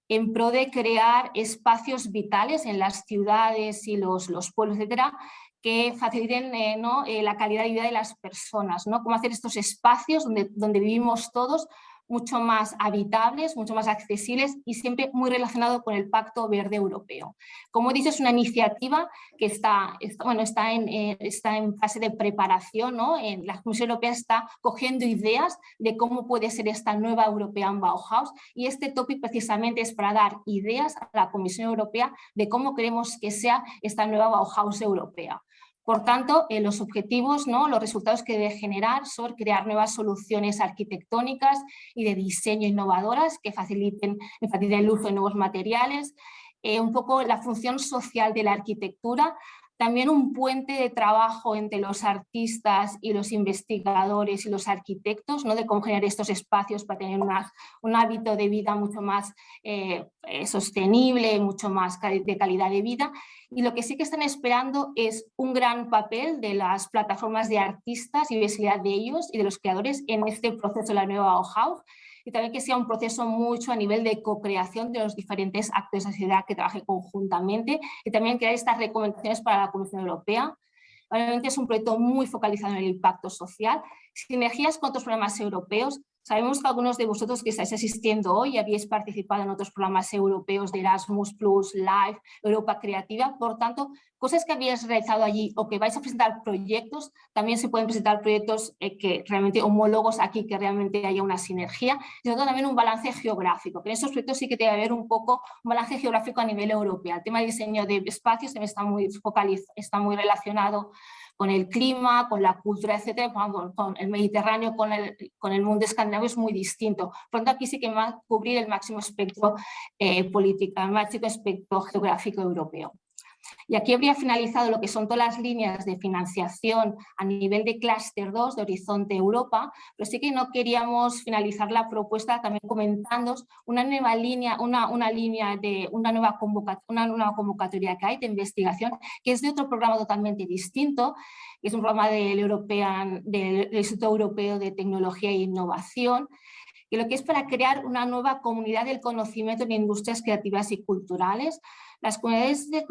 en pro de crear espacios vitales en las ciudades y los, los pueblos, etcétera, que faciliten eh, ¿no? Eh, la calidad de vida de las personas, ¿no? cómo hacer estos espacios donde, donde vivimos todos mucho más habitables, mucho más accesibles y siempre muy relacionado con el Pacto Verde Europeo. Como he dicho, es una iniciativa que está, bueno, está, en, eh, está en fase de preparación. ¿no? La Comisión Europea está cogiendo ideas de cómo puede ser esta nueva European Bauhaus y este topic precisamente es para dar ideas a la Comisión Europea de cómo queremos que sea esta nueva Bauhaus europea. Por tanto, eh, los objetivos, ¿no? los resultados que debe generar son crear nuevas soluciones arquitectónicas y de diseño innovadoras que faciliten, el uso de nuevos materiales, eh, un poco la función social de la arquitectura, también un puente de trabajo entre los artistas y los investigadores y los arquitectos, ¿no? de cómo generar estos espacios para tener un hábito de vida mucho más eh, eh, sostenible, mucho más de calidad de vida. Y lo que sí que están esperando es un gran papel de las plataformas de artistas y visibilidad de ellos y de los creadores en este proceso de la nueva Bauhaus y también que sea un proceso mucho a nivel de co-creación de los diferentes actores de sociedad que trabajen conjuntamente y también crear estas recomendaciones para la Comisión Europea. Obviamente es un proyecto muy focalizado en el impacto social, sinergias con otros programas europeos, Sabemos que algunos de vosotros que estáis asistiendo hoy habéis participado en otros programas europeos de Erasmus+, Live, Europa Creativa, por tanto, cosas que habéis realizado allí o que vais a presentar proyectos, también se pueden presentar proyectos eh, que realmente homólogos aquí, que realmente haya una sinergia, y sobre todo también un balance geográfico, que en estos proyectos sí que debe haber un poco un balance geográfico a nivel europeo. El tema de diseño de espacios también está muy, focalizado, está muy relacionado con el clima, con la cultura, etcétera, con, el Mediterráneo, con el, con el mundo escandinavo es muy distinto. Por lo tanto, aquí sí que va a cubrir el máximo espectro eh, político, el máximo espectro geográfico europeo. Y aquí habría finalizado lo que son todas las líneas de financiación a nivel de clúster 2 de Horizonte Europa, pero sí que no queríamos finalizar la propuesta también comentando una nueva línea, una, una línea de una nueva, una nueva convocatoria que hay de investigación, que es de otro programa totalmente distinto, que es un programa del, European, del Instituto Europeo de Tecnología e Innovación, que lo que es para crear una nueva comunidad del conocimiento en industrias creativas y culturales, las comunidades de,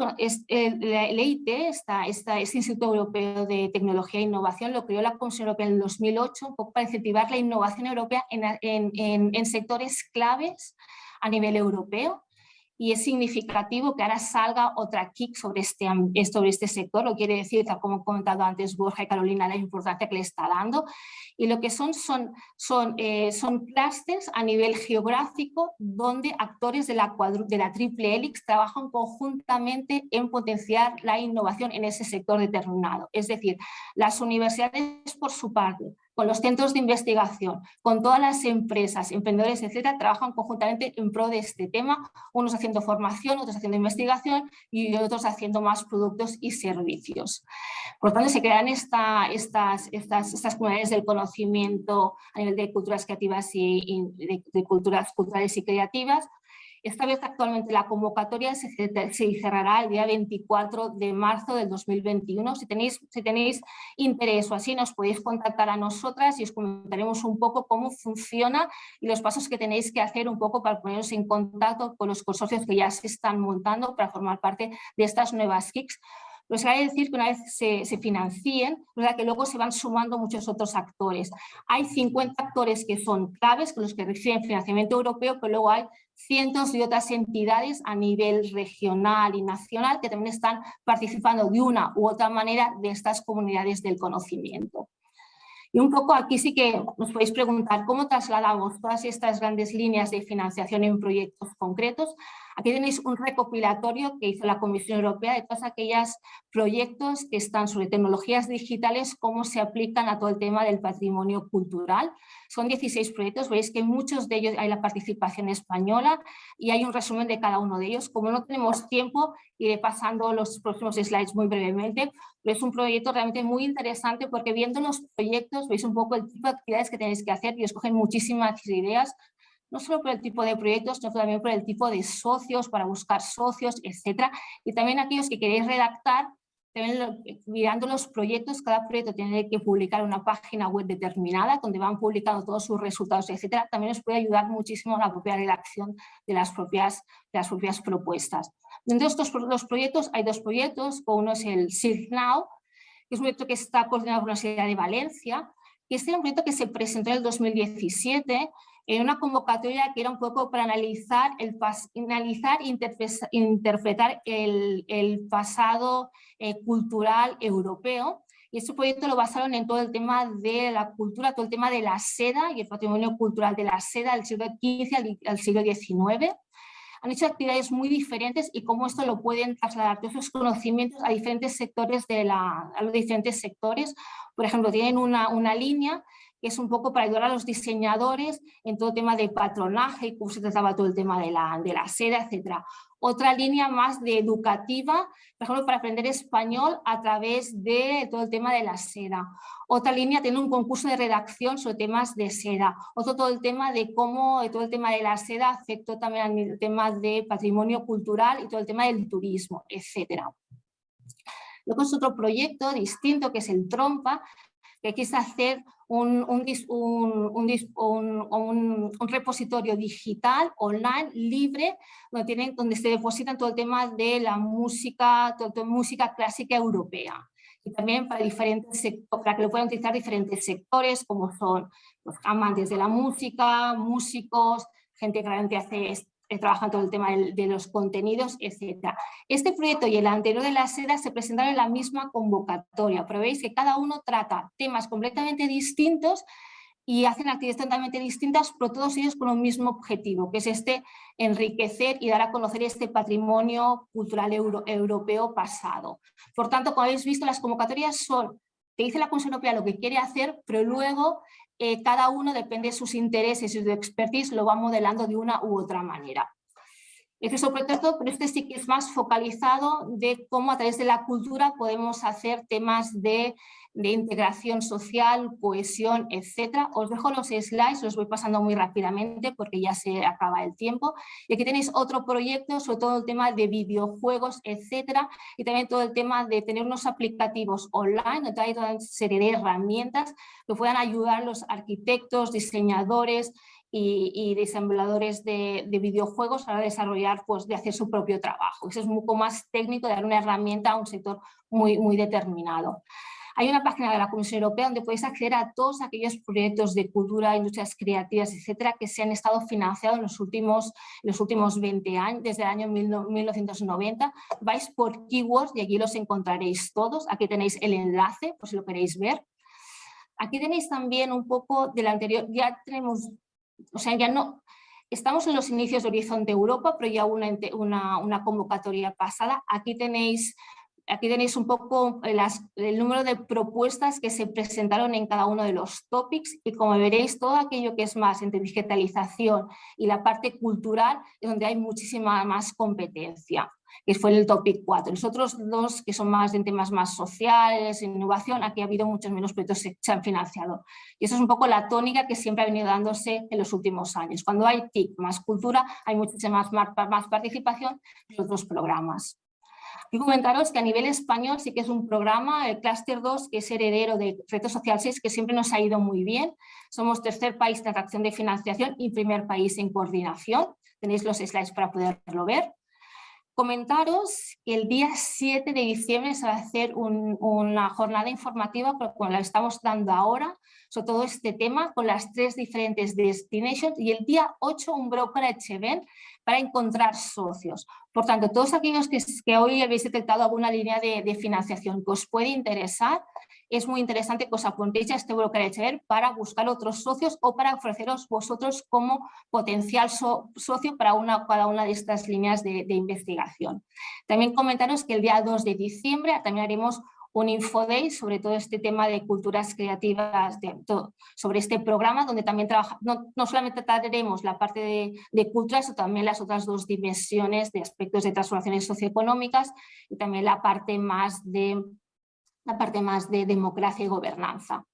el, EIT, esta, esta, este Instituto Europeo de Tecnología e Innovación, lo creó la Comisión Europea en el 2008 un poco para incentivar la innovación europea en, en, en sectores claves a nivel europeo y es significativo que ahora salga otra kick sobre este, sobre este sector, lo quiere decir, como he comentado antes Borja y Carolina, la importancia que le está dando, y lo que son son, son, eh, son clusters a nivel geográfico donde actores de la, de la triple helix trabajan conjuntamente en potenciar la innovación en ese sector determinado, es decir, las universidades por su parte, con los centros de investigación, con todas las empresas, emprendedores, etcétera, trabajan conjuntamente en pro de este tema, unos haciendo formación, otros haciendo investigación y otros haciendo más productos y servicios. Por tanto, se crean esta, estas, estas, estas comunidades del conocimiento a nivel de culturas creativas y, de culturas culturales y creativas, esta vez actualmente la convocatoria se, cerrará el día 24 de marzo del 2021. Si tenéis, interés o así, nos podéis contactar a nosotras y os comentaremos un poco cómo funciona y los pasos que tenéis que hacer un poco para poneros en contacto con los consorcios que ya se están montando para formar parte de estas nuevas KICs pues hay que decir que una vez se, financien, ¿verdad? que luego se van sumando muchos otros actores. Hay 50 actores que son claves, con los que reciben financiamiento europeo, pero luego hay cientos de otras entidades a nivel regional y nacional que también están participando de una u otra manera de estas comunidades del conocimiento. Y un poco aquí sí que nos podéis preguntar cómo trasladamos todas estas grandes líneas de financiación en proyectos concretos Aquí tenéis un recopilatorio que hizo la Comisión Europea de todos aquellos proyectos que están sobre tecnologías digitales, cómo se aplican a todo el tema del patrimonio cultural. Son 16 proyectos, veis que muchos de ellos hay la participación española y hay un resumen de cada uno de ellos. Como no tenemos tiempo, iré pasando los próximos slides muy brevemente, pero es un proyecto realmente muy interesante porque viendo los proyectos veis un poco el tipo de actividades que tenéis que hacer y escogen muchísimas ideas no solo por el tipo de proyectos, sino también por el tipo de socios, para buscar socios, etcétera. Y también aquellos que queréis redactar, también mirando los proyectos, cada proyecto tiene que publicar una página web determinada donde van publicando todos sus resultados, etcétera. También os puede ayudar muchísimo la propia redacción de las propias, de las propias propuestas. Dentro de estos los proyectos hay dos proyectos, uno es el SIG Now, que es un proyecto que está coordinado por la Universidad de Valencia, que este es un proyecto que se presentó en el 2017 en una convocatoria que era un poco para analizar, el analizar e interpretar el, pasado eh, cultural europeo. Y este proyecto lo basaron en todo el tema de la cultura, todo el tema de la seda y el patrimonio cultural de la seda del siglo XV al, siglo XIX han hecho actividades muy diferentes y cómo esto lo pueden trasladar todos esos conocimientos a diferentes sectores de la, a los diferentes sectores. Por ejemplo, tienen una, una línea que es un poco para ayudar a los diseñadores en todo tema de patronaje y cómo se trataba todo el tema de la, de la seda, etc. Otra línea más de educativa, por ejemplo, para aprender español a través de todo el tema de la seda. Otra línea tiene un concurso de redacción sobre temas de seda. Otro todo el tema de cómo todo el tema de la seda afectó también al tema de patrimonio cultural y todo el tema del turismo, etc. Luego es otro proyecto distinto que es el Trompa, que quise hacer un, repositorio digital, online, libre, donde, tienen, donde se depositan todo el tema de la música, todo, música clásica europea. Y también para, diferentes para que lo puedan utilizar diferentes sectores, como son los amantes de la música, músicos, gente que realmente hace trabajan todo el tema de, los contenidos, etc. Este proyecto y el anterior de la seda se presentaron en la misma convocatoria, pero veis que cada uno trata temas completamente distintos y hacen actividades totalmente distintas, pero todos ellos con un mismo objetivo, que es este enriquecer y dar a conocer este patrimonio cultural europeo pasado. Por tanto, como habéis visto, las convocatorias son, te dice la Comisión Europea lo que quiere hacer, pero luego eh, cada uno depende de sus intereses y su expertise, lo va modelando de una u otra manera. Este es sobre todo, pero este sí que es más focalizado de cómo a través de la cultura podemos hacer temas de de integración social, cohesión, etcétera. Os dejo los slides, los voy pasando muy rápidamente porque ya se acaba el tiempo. Y aquí tenéis otro proyecto, sobre todo el tema de videojuegos, etcétera, y también todo el tema de tener unos aplicativos online, donde hay toda una serie de herramientas que puedan ayudar a los arquitectos, diseñadores, y, y ensambladores de, videojuegos para desarrollar, pues de hacer su propio trabajo. Eso es un poco más técnico, de dar una herramienta a un sector muy, muy determinado. Hay una página de la Comisión Europea donde podéis acceder a todos aquellos proyectos de cultura, industrias creativas, etcétera, que se han estado financiados en los últimos, los últimos 20 años, desde el año 1990. Vais por keywords y aquí los encontraréis todos. Aquí tenéis el enlace, por si lo queréis ver. Aquí tenéis también un poco del anterior, ya tenemos, o sea, ya no, Estamos en los inicios de Horizonte Europa, pero ya una, una, una convocatoria pasada. Aquí tenéis Aquí tenéis un poco eh, el número de propuestas que se presentaron en cada uno de los topics y como veréis todo aquello que es más entre digitalización y la parte cultural es donde hay muchísima más competencia que fue el topic 4. Los otros dos, que son más en temas más sociales, innovación, aquí ha habido muchos menos proyectos que se han financiado. Y eso es un poco la tónica que siempre ha venido dándose en los últimos años. Cuando hay TIC más cultura, hay muchísima más, más participación en otros programas. Y comentaros que a nivel español sí que es un programa, el Cluster 2, que es heredero de Reto Social 6, que siempre nos ha ido muy bien. Somos tercer país en atracción de financiación y primer país en coordinación. Tenéis los slides para poderlo ver. Comentaros que el día 7 de diciembre se va a hacer una jornada informativa, como la estamos dando ahora, sobre todo este tema, con las tres diferentes destinations y el día 8 un brokerage event para encontrar socios. Por tanto, todos aquellos que, hoy habéis detectado alguna línea de, financiación que os puede interesar, es muy interesante que os apuntéis a este brokerage para buscar otros socios o para ofreceros vosotros como potencial socio para una, cada una de estas líneas de, de investigación. También comentaros que el día 2 de diciembre también haremos un infoday sobre todo este tema de culturas creativas, sobre este programa donde también trabaja, no, no solamente trataremos la parte de, de, cultura, sino también las otras dos dimensiones de aspectos de transformaciones socioeconómicas y también la parte más de, la parte más de democracia y gobernanza.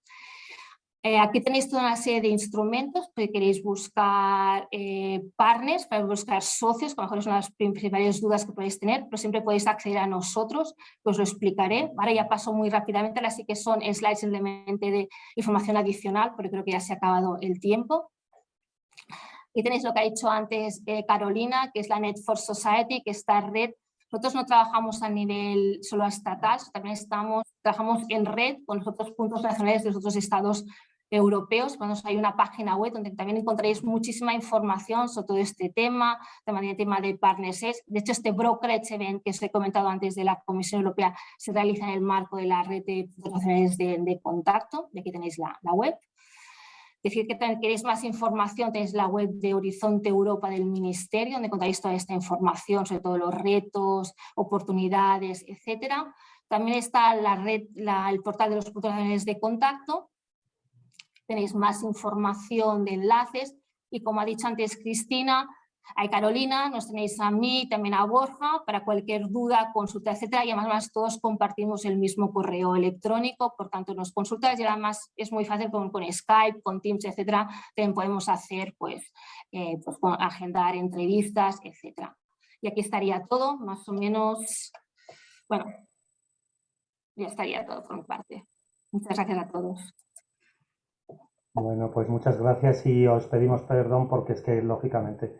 Eh, aquí tenéis toda una serie de instrumentos, que queréis buscar eh, partners, para buscar socios, que a lo mejor es una de las principales dudas que podéis tener, pero siempre podéis acceder a nosotros, que os lo explicaré. Ahora ya paso muy rápidamente, sí que son slides simplemente de información adicional, porque creo que ya se ha acabado el tiempo. Aquí tenéis lo que ha dicho antes eh, Carolina, que es la Net for Society, que esta red nosotros no trabajamos a nivel solo estatal, también estamos, trabajamos en red con los otros puntos nacionales de los otros estados europeos. Hay una página web donde también encontraréis muchísima información sobre todo este tema, también el tema de partnerships. De hecho, este brokerage event que os he comentado antes de la Comisión Europea se realiza en el marco de la red de nacionales de, de contacto. De aquí tenéis la, la web decir que queréis más información, tenéis la web de Horizonte Europa del Ministerio, donde encontráis toda esta información sobre todos los retos, oportunidades, etcétera. También está la red, el portal de los puntos de contacto. Tenéis más información de enlaces y como ha dicho antes Cristina, hay Carolina, nos tenéis a mí, también a Borja, para cualquier duda, consulta, etcétera. Y además todos compartimos el mismo correo electrónico, por tanto nos consultas y además es muy fácil con, con Skype, con Teams, etcétera. También podemos hacer, pues, eh, pues agendar entrevistas, etcétera. Y aquí estaría todo, más o menos, bueno, ya estaría todo por mi parte. Muchas gracias a todos. Bueno, pues muchas gracias y os pedimos perdón porque es que, lógicamente,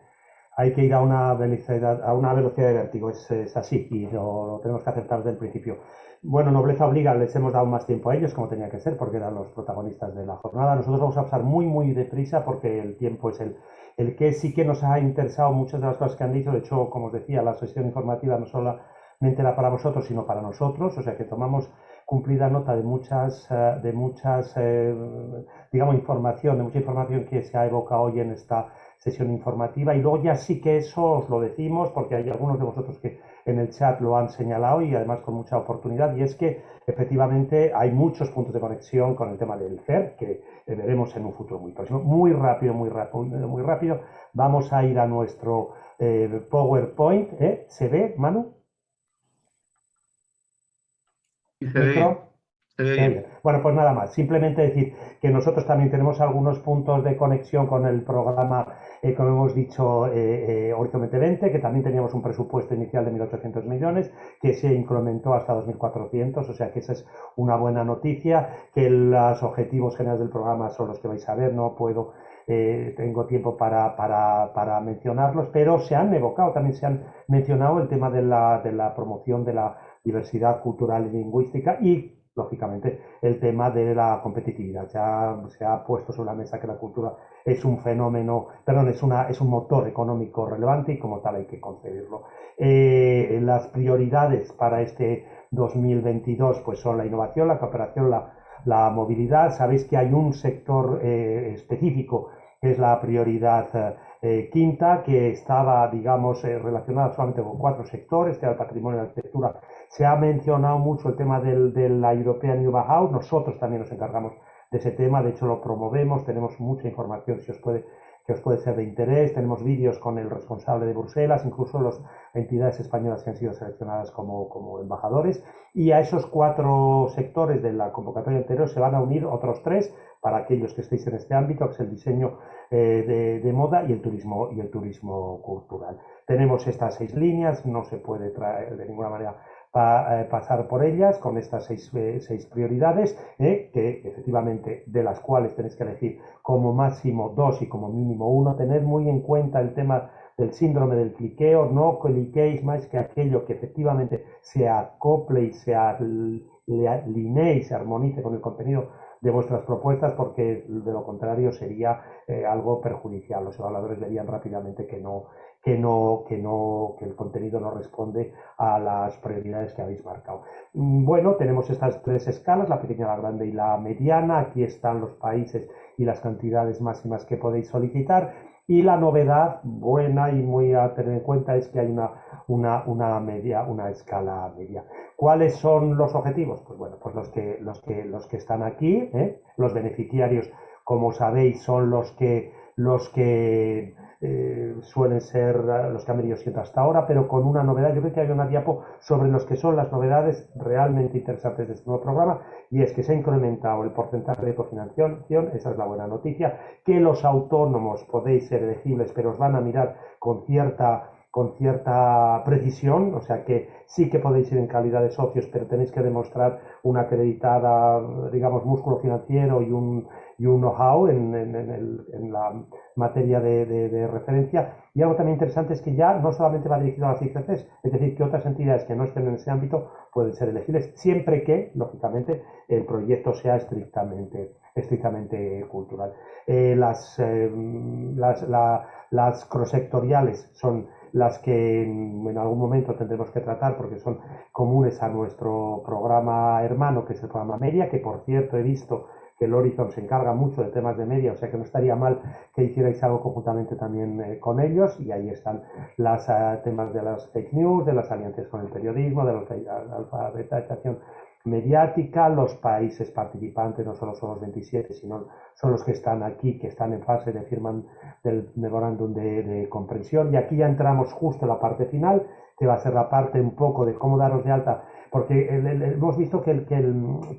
hay que ir a una velocidad, a una velocidad de vértigo, es, así y lo, tenemos que aceptar desde el principio. Bueno, nobleza obliga, les hemos dado más tiempo a ellos como tenía que ser porque eran los protagonistas de la jornada. Nosotros vamos a pasar muy, muy deprisa porque el tiempo es el, el que sí que nos ha interesado muchas de las cosas que han dicho. De hecho, como os decía, la sesión informativa no solamente era para vosotros, sino para nosotros, o sea que tomamos cumplida nota de muchas, eh, de muchas eh, digamos, información, de mucha información que se ha evocado hoy en esta sesión informativa y luego ya sí que eso os lo decimos porque hay algunos de vosotros que en el chat lo han señalado y además con mucha oportunidad y es que efectivamente hay muchos puntos de conexión con el tema del CER que veremos en un futuro muy próximo. Muy rápido, muy rápido, muy rápido. Vamos a ir a nuestro eh, PowerPoint. ¿eh? ¿Se ve, Manu? Se ve. Bueno, pues nada más. Simplemente decir que nosotros también tenemos algunos puntos de conexión con el programa, eh, como hemos dicho, eh, eh, Horizon 2020, que también teníamos un presupuesto inicial de 1.800 millones, que se incrementó hasta 2.400, o sea que esa es una buena noticia, que los objetivos generales del programa son los que vais a ver, no puedo eh, tengo tiempo para, para, para, mencionarlos, pero se han evocado, también se han mencionado el tema de la, de la promoción de la diversidad cultural y lingüística y lógicamente, el tema de la competitividad. Ya se ha puesto sobre la mesa que la cultura es un fenómeno, perdón, es, una, es un motor económico relevante y como tal hay que concebirlo. Eh, las prioridades para este 2022 pues son la innovación, la cooperación, la, la movilidad. Sabéis que hay un sector eh, específico que es la prioridad eh, quinta, que estaba, digamos, relacionada solamente con cuatro sectores, que era el patrimonio, la arquitectura, se ha mencionado mucho el tema del, de la European New Bauhaus, nosotros también nos encargamos de ese tema, de hecho lo promovemos, tenemos mucha información si os puede, que os puede ser de interés, tenemos vídeos con el responsable de Bruselas, incluso las entidades españolas que han sido seleccionadas como, como embajadores, y a esos cuatro sectores de la convocatoria anterior se van a unir otros tres para aquellos que estéis en este ámbito, que es el diseño eh, de, de, moda y el turismo y el turismo cultural. Tenemos estas seis líneas, no se puede traer de ninguna manera a, eh, pasar por ellas con estas seis, eh, seis prioridades, eh, que efectivamente de las cuales tenéis que elegir como máximo dos y como mínimo uno. Tened muy en cuenta el tema del síndrome del cliqueo, no cliquéis más que aquello que efectivamente se acople y se alinee y se armonice con el contenido de vuestras propuestas porque de lo contrario sería algo perjudicial. Los evaluadores verían rápidamente que no, que, no, que, no, que el contenido no responde a las prioridades que habéis marcado. Mm, bueno, tenemos estas tres escalas, la pequeña, la grande y la mediana. Aquí están los países y las cantidades máximas que podéis solicitar. Y la novedad buena y muy a tener en cuenta es que hay una, una, una media, una escala media. ¿Cuáles son los objetivos? Pues bueno, pues los que, los que, los que están aquí, ¿eh? los beneficiarios, como sabéis, son los que, los que eh, suelen ser eh, los que han venido siendo hasta ahora, pero con una novedad. Yo creo que hay una diapo sobre los que son las novedades realmente interesantes de este nuevo programa y es que se ha incrementado el porcentaje de cofinanciación, esa es la buena noticia, que los autónomos podéis ser elegibles, pero os van a mirar con cierta con cierta precisión, o sea que sí que podéis ir en calidad de socios, pero tenéis que demostrar una acreditada, digamos, músculo financiero y un, y un know-how en, en, la materia de, referencia. Y algo también interesante es que ya no solamente va dirigido a las ICCs, es decir, que otras entidades que no estén en ese ámbito pueden ser elegibles, siempre que, lógicamente, el proyecto sea estrictamente, estrictamente cultural. Eh, las, eh, las, las cross-sectoriales son las que en, algún momento tendremos que tratar porque son comunes a nuestro programa hermano, que es el programa Media, que por cierto he visto que el Horizon se encarga mucho de temas de media, o sea que no estaría mal que hicierais algo conjuntamente también eh, con ellos, y ahí están los eh, temas de las fake news, de las alianzas con el periodismo, de la alfabetización mediática, los países participantes no solo son los 27, sino son los que están aquí, que están en fase de firma del memorándum de, comprensión. Y aquí ya entramos justo en la parte final, que va a ser la parte un poco de cómo daros de alta, porque hemos visto que,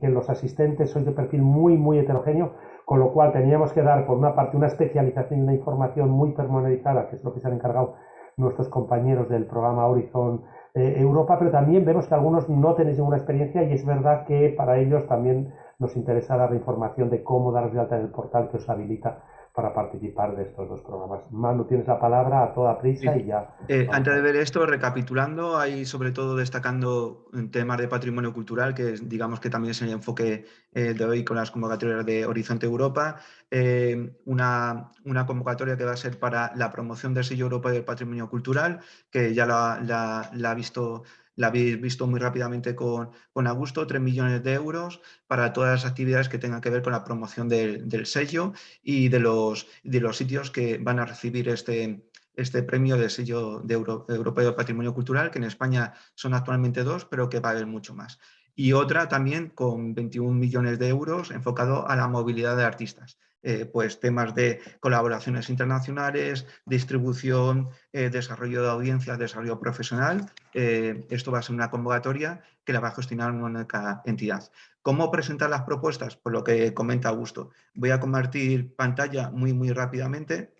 los asistentes son de perfil muy, muy heterogéneo, con lo cual teníamos que dar, por una parte, una especialización y una información muy pormenorizada, que es lo que se han encargado nuestros compañeros del programa Horizon eh, Europa, pero también vemos que algunos no tenéis ninguna experiencia y es verdad que para ellos también nos interesa dar la información de cómo daros de alta en el portal que os habilita para participar de estos dos programas. Manu, tienes la palabra a toda prisa y ya. Eh, antes de ver esto, recapitulando, hay sobre todo destacando temas de patrimonio cultural, que digamos que también es el enfoque eh, de hoy con las convocatorias de Horizonte Europa. Eh, una, una, convocatoria que va a ser para la promoción del sello Europa del patrimonio cultural, que ya la, la ha visto la habéis visto muy rápidamente con, con Augusto, 3 millones de euros para todas las actividades que tengan que ver con la promoción del, sello y de los, de los sitios que van a recibir este, este premio de sello de Europeo de Patrimonio Cultural, que en España son actualmente dos, pero que va a haber mucho más. Y otra también con 21 millones de euros enfocado a la movilidad de artistas. Eh, pues temas de colaboraciones internacionales, distribución, eh, desarrollo de audiencias, desarrollo profesional. Eh, esto va a ser una convocatoria que la va a gestionar una única entidad. ¿Cómo presentar las propuestas? Por lo que comenta Augusto. Voy a compartir pantalla muy, muy rápidamente.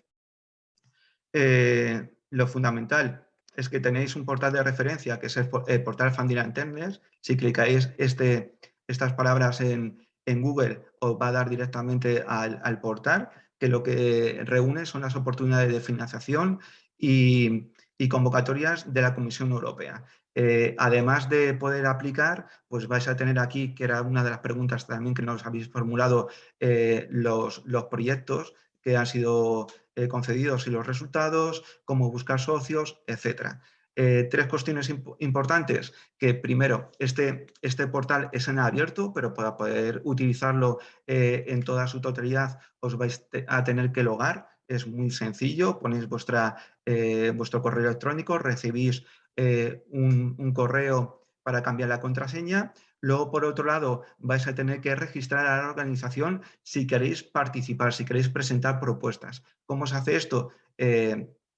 lo fundamental es que tenéis un portal de referencia que es el, portal Funding Attendance. Si clicáis este, estas palabras en, en Google os va a dar directamente al, portal, que lo que reúne son las oportunidades de financiación y, convocatorias de la Comisión Europea. Eh, además de poder aplicar, pues vais a tener aquí, que era una de las preguntas también que nos habéis formulado, eh, los, proyectos que han sido eh, concedidos y los resultados, cómo buscar socios, etcétera. Eh, tres cuestiones importantes, que primero, este, este portal es en abierto, pero para poder utilizarlo eh, en toda su totalidad os vais a tener que logar, es muy sencillo, ponéis vuestra, eh, vuestro correo electrónico, recibís un, un correo para cambiar la contraseña, Luego, por otro lado, vais a tener que registrar a la organización si queréis participar, si queréis presentar propuestas. ¿Cómo se hace esto?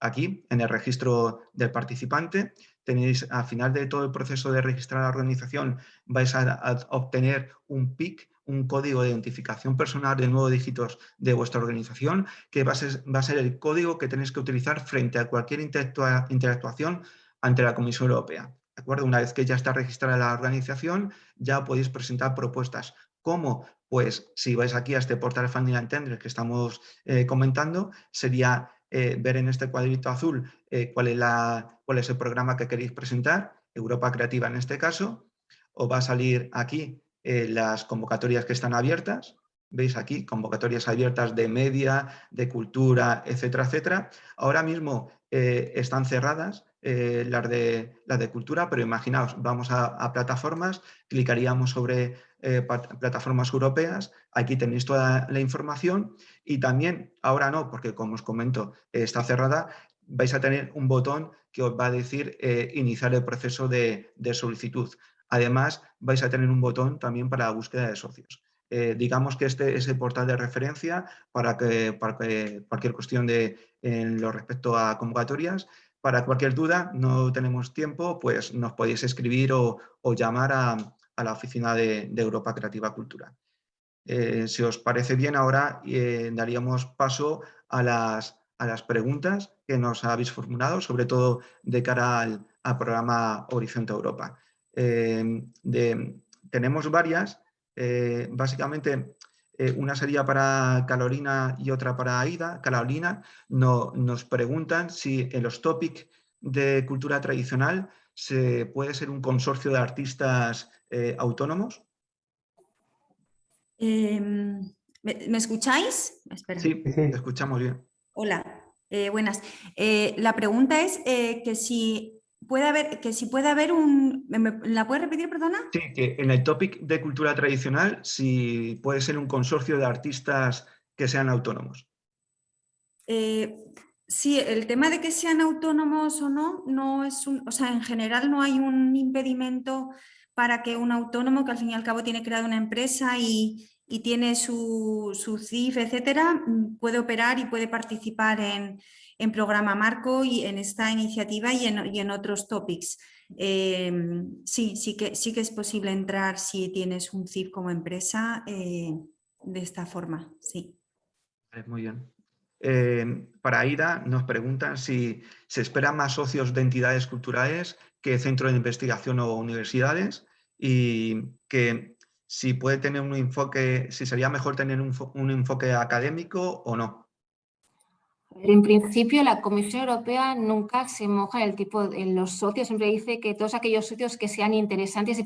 Aquí, en el registro del participante, tenéis al final de todo el proceso de registrar la organización, vais a, obtener un PIC, un código de identificación personal de nueve dígitos de vuestra organización, que va a, ser, el código que tenéis que utilizar frente a cualquier interactuación ante la Comisión Europea. ¿De acuerdo? Una vez que ya está registrada la organización, ya podéis presentar propuestas. ¿Cómo? Pues si vais aquí a este portal Funding and que estamos eh, comentando, sería eh, ver en este cuadrito azul eh, cuál, es el programa que queréis presentar, Europa Creativa en este caso, os va a salir aquí eh, las convocatorias que están abiertas, veis aquí convocatorias abiertas de media, de cultura, etcétera, etcétera. Ahora mismo están cerradas las, de, las de cultura, pero imaginaos, vamos a plataformas, clicaríamos sobre eh, plataformas europeas. Aquí tenéis toda la información y también, ahora no, porque como os comento, está cerrada, vais a tener un botón que os va a decir eh, iniciar el proceso de, solicitud. Además, vais a tener un botón también para la búsqueda de socios. Eh, digamos que este es el portal de referencia para que, cualquier cuestión de, en lo respecto a convocatorias. Para cualquier duda, no tenemos tiempo, pues nos podéis escribir o llamar a, la Oficina de, Europa Creativa Cultura. Eh, si os parece bien, ahora eh, daríamos paso a las, preguntas que nos habéis formulado, sobre todo de cara al, programa Horizonte Europa. Eh, tenemos varias, básicamente una sería para Carolina y otra para Aida. Carolina no, nos preguntan si en los topics de cultura tradicional se puede ser un consorcio de artistas eh, autónomos? Em, ¿me, escucháis? Sí, Sí, escuchamos bien. Hola, eh, buenas. Eh, la pregunta es que si puede haber, que si puede haber un... ¿La puedes repetir, perdona? Sí, que en el topic de cultura tradicional, si puede ser un consorcio de artistas que sean autónomos. Sí, el tema de que sean autónomos o no, no es un, o sea, en general no hay un impedimento para que un autónomo que al fin y al cabo tiene creado una empresa y, tiene su, su, CIF, etcétera, puede operar y puede participar en, programa Marco y en esta iniciativa y en, otros topics. Em, sí, sí que, sí que es posible entrar si tienes un CIF como empresa eh, de esta forma, sí. Muy bien. Eh, para Ida nos preguntan si se esperan más socios de entidades culturales que centros de investigación o universidades y que si puede tener un enfoque, si sería mejor tener un enfoque académico o no. En principio, la Comisión Europea nunca se moja en el tipo en los socios, siempre dice que todos aquellos socios que sean interesantes y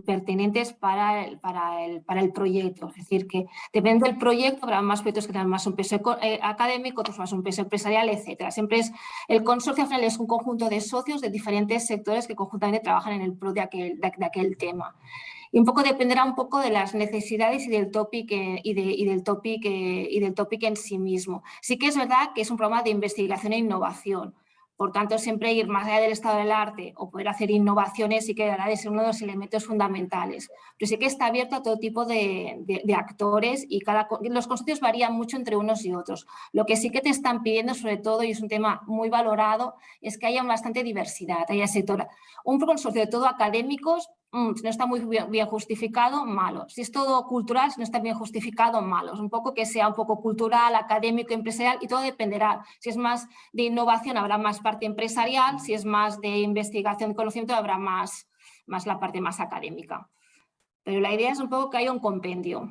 pertinentes para el, para el, para el proyecto. Es decir, que depende del proyecto, habrá más proyectos que tengan más un peso eh, académico, otros más un peso empresarial, etcétera. Siempre es, el consorcio al final es un conjunto de socios de diferentes sectores que conjuntamente trabajan en el pro de aquel, de aquel tema y un poco dependerá un poco de las necesidades y del topic, y, del topic, y del topic en sí mismo. Sí que es verdad que es un programa de investigación e innovación, por tanto, siempre ir más allá del estado del arte o poder hacer innovaciones sí que dará de ser uno de los elementos fundamentales. Pero sí que está abierto a todo tipo de, actores y cada, los consorcios varían mucho entre unos y otros. Lo que sí que te están pidiendo, sobre todo, y es un tema muy valorado, es que haya bastante diversidad, haya sector. Un consorcio de todo académicos Mm, si no está muy bien, justificado, malo. Si es todo cultural, si no está bien justificado, malo. Un poco que sea un poco cultural, académico, empresarial y todo dependerá. Si es más de innovación, habrá más parte empresarial. Si es más de investigación y conocimiento, habrá más, más la parte más académica. Pero la idea es un poco que haya un compendio.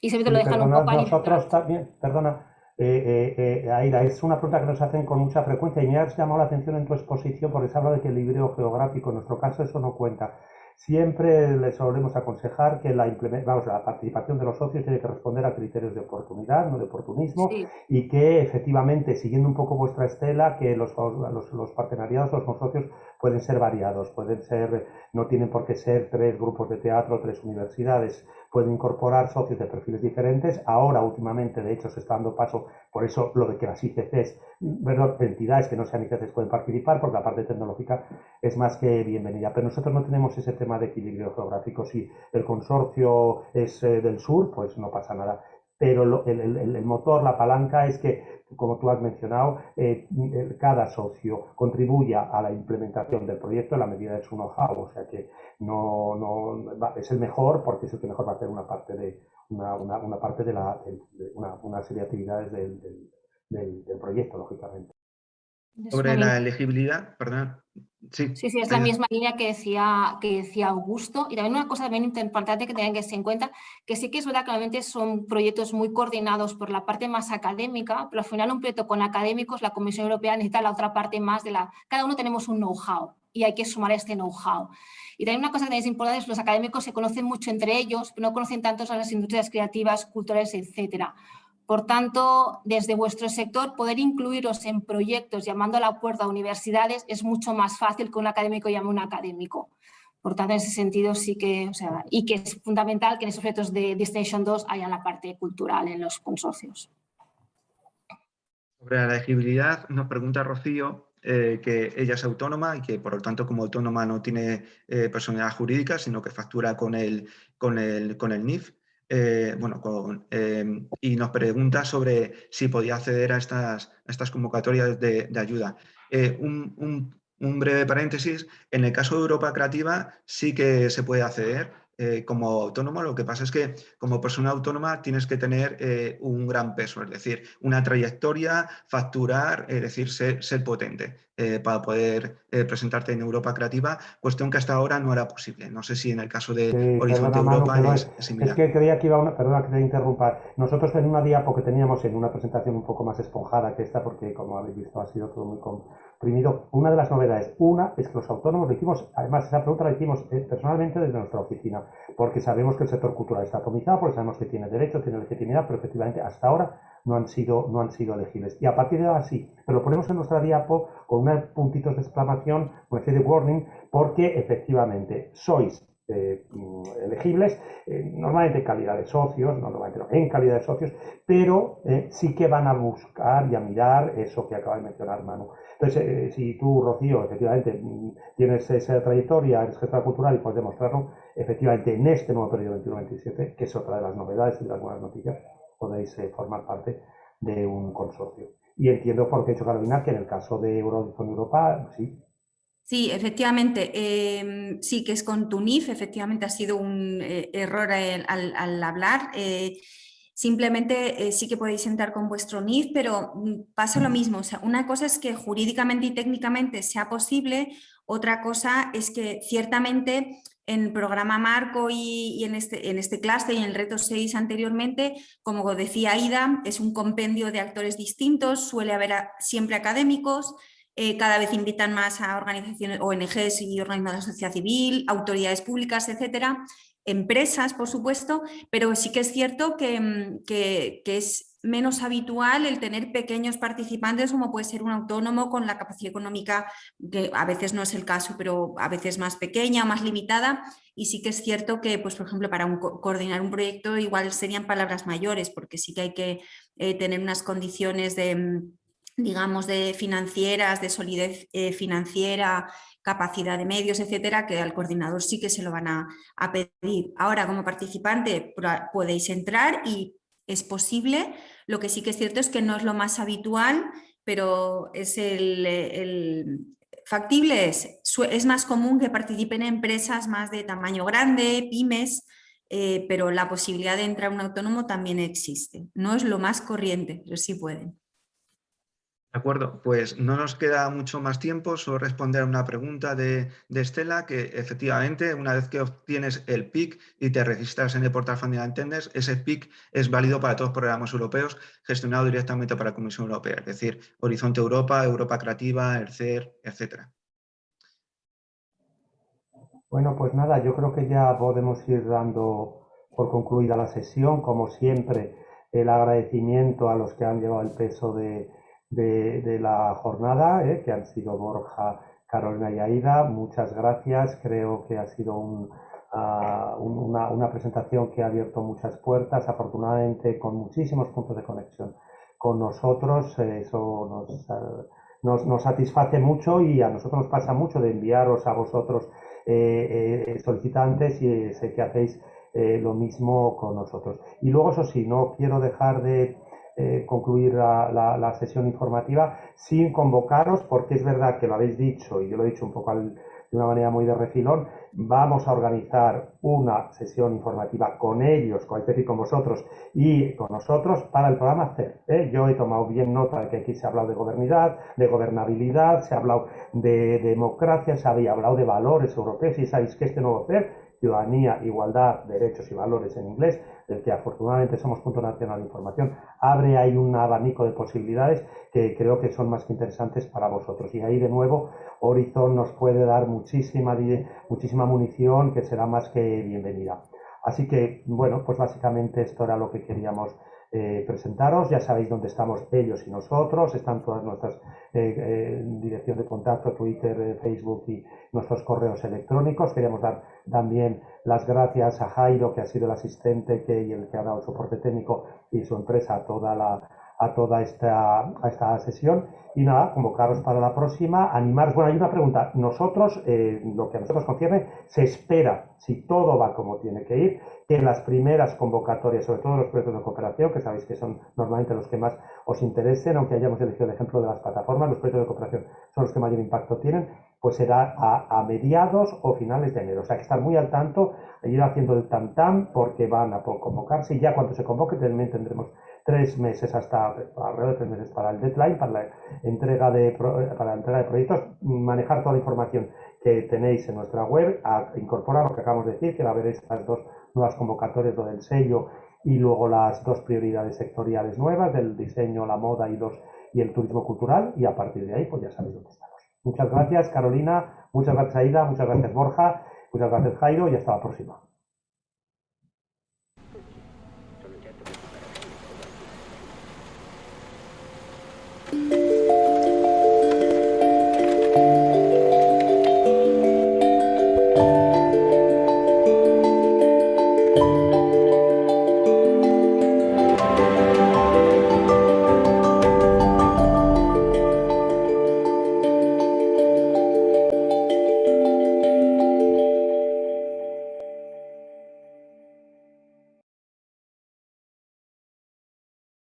Y siempre te lo dejan un poco Nosotros también, perdona, eh, eh, eh, Aira, es una pregunta que nos hacen con mucha frecuencia y me has llamado la atención en tu exposición porque se habla de que el equilibrio geográfico, en nuestro caso eso no cuenta. Siempre les solemos aconsejar que la, vamos, la participación de los socios tiene que responder a criterios de oportunidad, no de oportunismo, y que efectivamente, siguiendo un poco vuestra estela, que los, los, los partenariados, los consorcios pueden ser variados, pueden ser, no tienen por qué ser tres grupos de teatro, tres universidades, pueden incorporar socios de perfiles diferentes. Ahora, últimamente, de hecho, se está dando paso, por eso lo de que las ICCs, bueno, entidades que no sean ICCs pueden participar, porque la parte tecnológica es más que bienvenida. Pero nosotros no tenemos ese tema de equilibrio geográfico. Si el consorcio es eh, del sur, pues no pasa nada. Pero el, motor, la palanca es que, como tú has mencionado, eh, cada socio contribuya a la implementación del proyecto en la medida de su know-how. O sea que no, no es el mejor porque es el que mejor va a hacer una parte de una, una, parte de, la, una, una, serie de actividades del, del, del, proyecto, lógicamente. Sobre la elegibilidad, perdón. Sí, sí, sí, es la misma línea que decía, que decía Augusto. Y también una cosa también importante que tengan que tener en cuenta, que sí que es verdad que normalmente son proyectos muy coordinados por la parte más académica, pero al final un proyecto con académicos, la Comisión Europea necesita la otra parte más de la... Cada uno tenemos un know-how y hay que sumar este know-how. Y también una cosa que es importante es que los académicos se conocen mucho entre ellos, pero no conocen tanto a las industrias creativas, culturales, etcétera. Por tanto, desde vuestro sector, poder incluiros en proyectos llamando a la puerta a universidades es mucho más fácil que un académico llame a un académico. Por tanto, en ese sentido sí que, o sea, y que es fundamental que en esos proyectos de Destination 2 haya la parte cultural en los consorcios. Sobre la elegibilidad, nos pregunta Rocío eh, que ella es autónoma y que por lo tanto como autónoma no tiene eh, personalidad jurídica, sino que factura con el, con el, con el NIF. Eh, bueno, em, y nos pregunta sobre si podía acceder a estas, estas convocatorias de, ayuda. un, un breve paréntesis, en el caso de Europa Creativa sí que se puede acceder, eh, como autónomo, lo que pasa es que como persona autónoma tienes que tener eh, un gran peso, es decir, una trayectoria, facturar, es decir, ser, potente eh, para poder presentarte en Europa Creativa, cuestión que hasta ahora no era posible. No sé si en el caso de Horizonte Europa es, similar. Es que creía que iba una, perdona que te interrumpa, nosotros en una diapo que teníamos en una presentación un poco más esponjada que esta, porque como habéis visto ha sido todo muy Una de las novedades, una es que los autónomos lo hicimos, además esa pregunta la hicimos eh, personalmente desde nuestra oficina, porque sabemos que el sector cultural está atomizado, porque sabemos que tiene derecho, tiene legitimidad, pero efectivamente hasta ahora no han sido, no han sido elegibles. Y a partir de ahora sí, pero lo ponemos en nuestra diapo con unos puntitos de exclamación, una especie de warning, porque efectivamente sois mm, elegibles, normalmente en calidad de socios, no normalmente en calidad de socios, pero sí que van a buscar y a mirar eso que acaba de mencionar Manu. Entonces, si tú, Rocío, efectivamente mm, tienes esa trayectoria, eres gestora cultural y puedes demostrarlo, efectivamente en este nuevo periodo 21-27, que es otra de las novedades y de las buenas noticias, podéis formar parte de un consorcio. Y entiendo por qué ha dicho Carolina que en el caso de Eurodifón Europa, sí. Sí, efectivamente, em, sí que es con TUNIF, efectivamente ha sido un eh, error al, hablar. Eh, simplemente eh, sí que podéis entrar con vuestro NIF, pero mm, pasa lo mismo. O sea, una cosa es que jurídicamente y técnicamente sea posible, otra cosa es que ciertamente en el programa Marco y, en este, en este y en el reto 6 anteriormente, como decía Ida, es un compendio de actores distintos, suele haber siempre académicos, eh, cada vez invitan más a organizaciones, ONGs y organismos de la sociedad civil, autoridades públicas, etcétera, empresas, por supuesto, pero sí que es cierto que, mm, que es menos habitual el tener pequeños participantes como puede ser un autónomo con la capacidad económica, que a veces no es el caso, pero a veces más pequeña, más limitada, y sí que es cierto que, pues, por ejemplo, para coordinar un proyecto igual serían palabras mayores, porque sí que hay que eh, tener unas condiciones de mm, digamos, de financieras, de solidez eh, financiera, capacidad de medios, etcétera, que al coordinador sí que se lo van a, a pedir. Ahora, como participante, podéis entrar y es posible, lo que sí que es cierto es que no es lo más habitual, pero es el, factible es, más común que participen empresas más de tamaño grande, pymes, eh, pero la posibilidad de entrar un autónomo también existe. No es lo más corriente, pero sí pueden. De acuerdo, pues no nos queda mucho más tiempo, solo responder a una pregunta de, Estela, que efectivamente una vez que obtienes el PIC y te registras en el portal Funding Attendance, ese PIC es válido para todos los programas europeos gestionados directamente para la Comisión Europea, es decir, Horizonte Europa, Europa Creativa, el CER, etc. Bueno, pues nada, yo creo que ya podemos ir dando por concluida la sesión, como siempre, el agradecimiento a los que han llevado el peso de de, la jornada, eh, que han sido Borja, Carolina y Aida. Muchas gracias. Creo que ha sido ah, una, presentación que ha abierto muchas puertas, afortunadamente con muchísimos puntos de conexión con nosotros. eso ah, nos, nos, satisface mucho y a nosotros nos pasa mucho de enviaros a vosotros eh, eh, solicitantes y sé que hacéis lo mismo con nosotros. Y luego, eso sí, no quiero dejar de eh, concluir la, sesión informativa sin convocaros, porque es verdad que lo habéis dicho y yo lo he dicho un poco de una manera muy de refilón, vamos a organizar una sesión informativa con ellos, con el con vosotros y con nosotros para el programa CER. ¿eh? Yo he tomado bien nota de que aquí se ha hablado de gobernidad, de gobernabilidad, se ha hablado de democracia, se había hablado de valores europeos y sabéis que este nuevo CER ciudadanía, igualdad, derechos y valores en inglés, del que afortunadamente somos punto nacional de información, abre ahí un abanico de posibilidades que creo que son más que interesantes para vosotros. Y ahí de nuevo Horizon nos puede dar muchísima, muchísima munición que será más que bienvenida. Así que, bueno, pues básicamente esto era lo que queríamos eh, presentaros. Ya sabéis dónde estamos ellos y nosotros. Están todas nuestras eh, eh, dirección de contacto, Twitter, Facebook y nuestros correos electrónicos. Queríamos dar también las gracias a Jairo, que ha sido el asistente que, y el que ha dado soporte técnico y su empresa a toda la a toda esta, a esta sesión. Y nada, convocaros para la próxima, animaros. Bueno, hay una pregunta. Nosotros, lo que a nosotros concierne, se espera, si todo va como tiene que ir, que las primeras convocatorias, sobre todo los proyectos de cooperación, que sabéis que son normalmente los que más os interesen, aunque hayamos elegido el ejemplo de las plataformas, los proyectos de cooperación son los que mayor impacto tienen, pues será a, mediados o finales de enero. O sea, que estar muy al tanto, ir haciendo el tam-tam, porque van a convocarse y ya cuando se convoque también tendremos tres meses hasta alrededor de tres meses para el deadline, para la entrega de, para la entrega de proyectos, manejar toda la información que tenéis en nuestra web, a incorporar lo que acabamos de decir, que va a haber estas dos nuevas convocatorias, lo del sello y luego las dos prioridades sectoriales nuevas del diseño, la moda y, dos, y el turismo cultural y a partir de ahí pues ya sabéis dónde estamos. Muchas gracias Carolina, muchas gracias Aida, muchas gracias Borja, muchas gracias Jairo y hasta la próxima.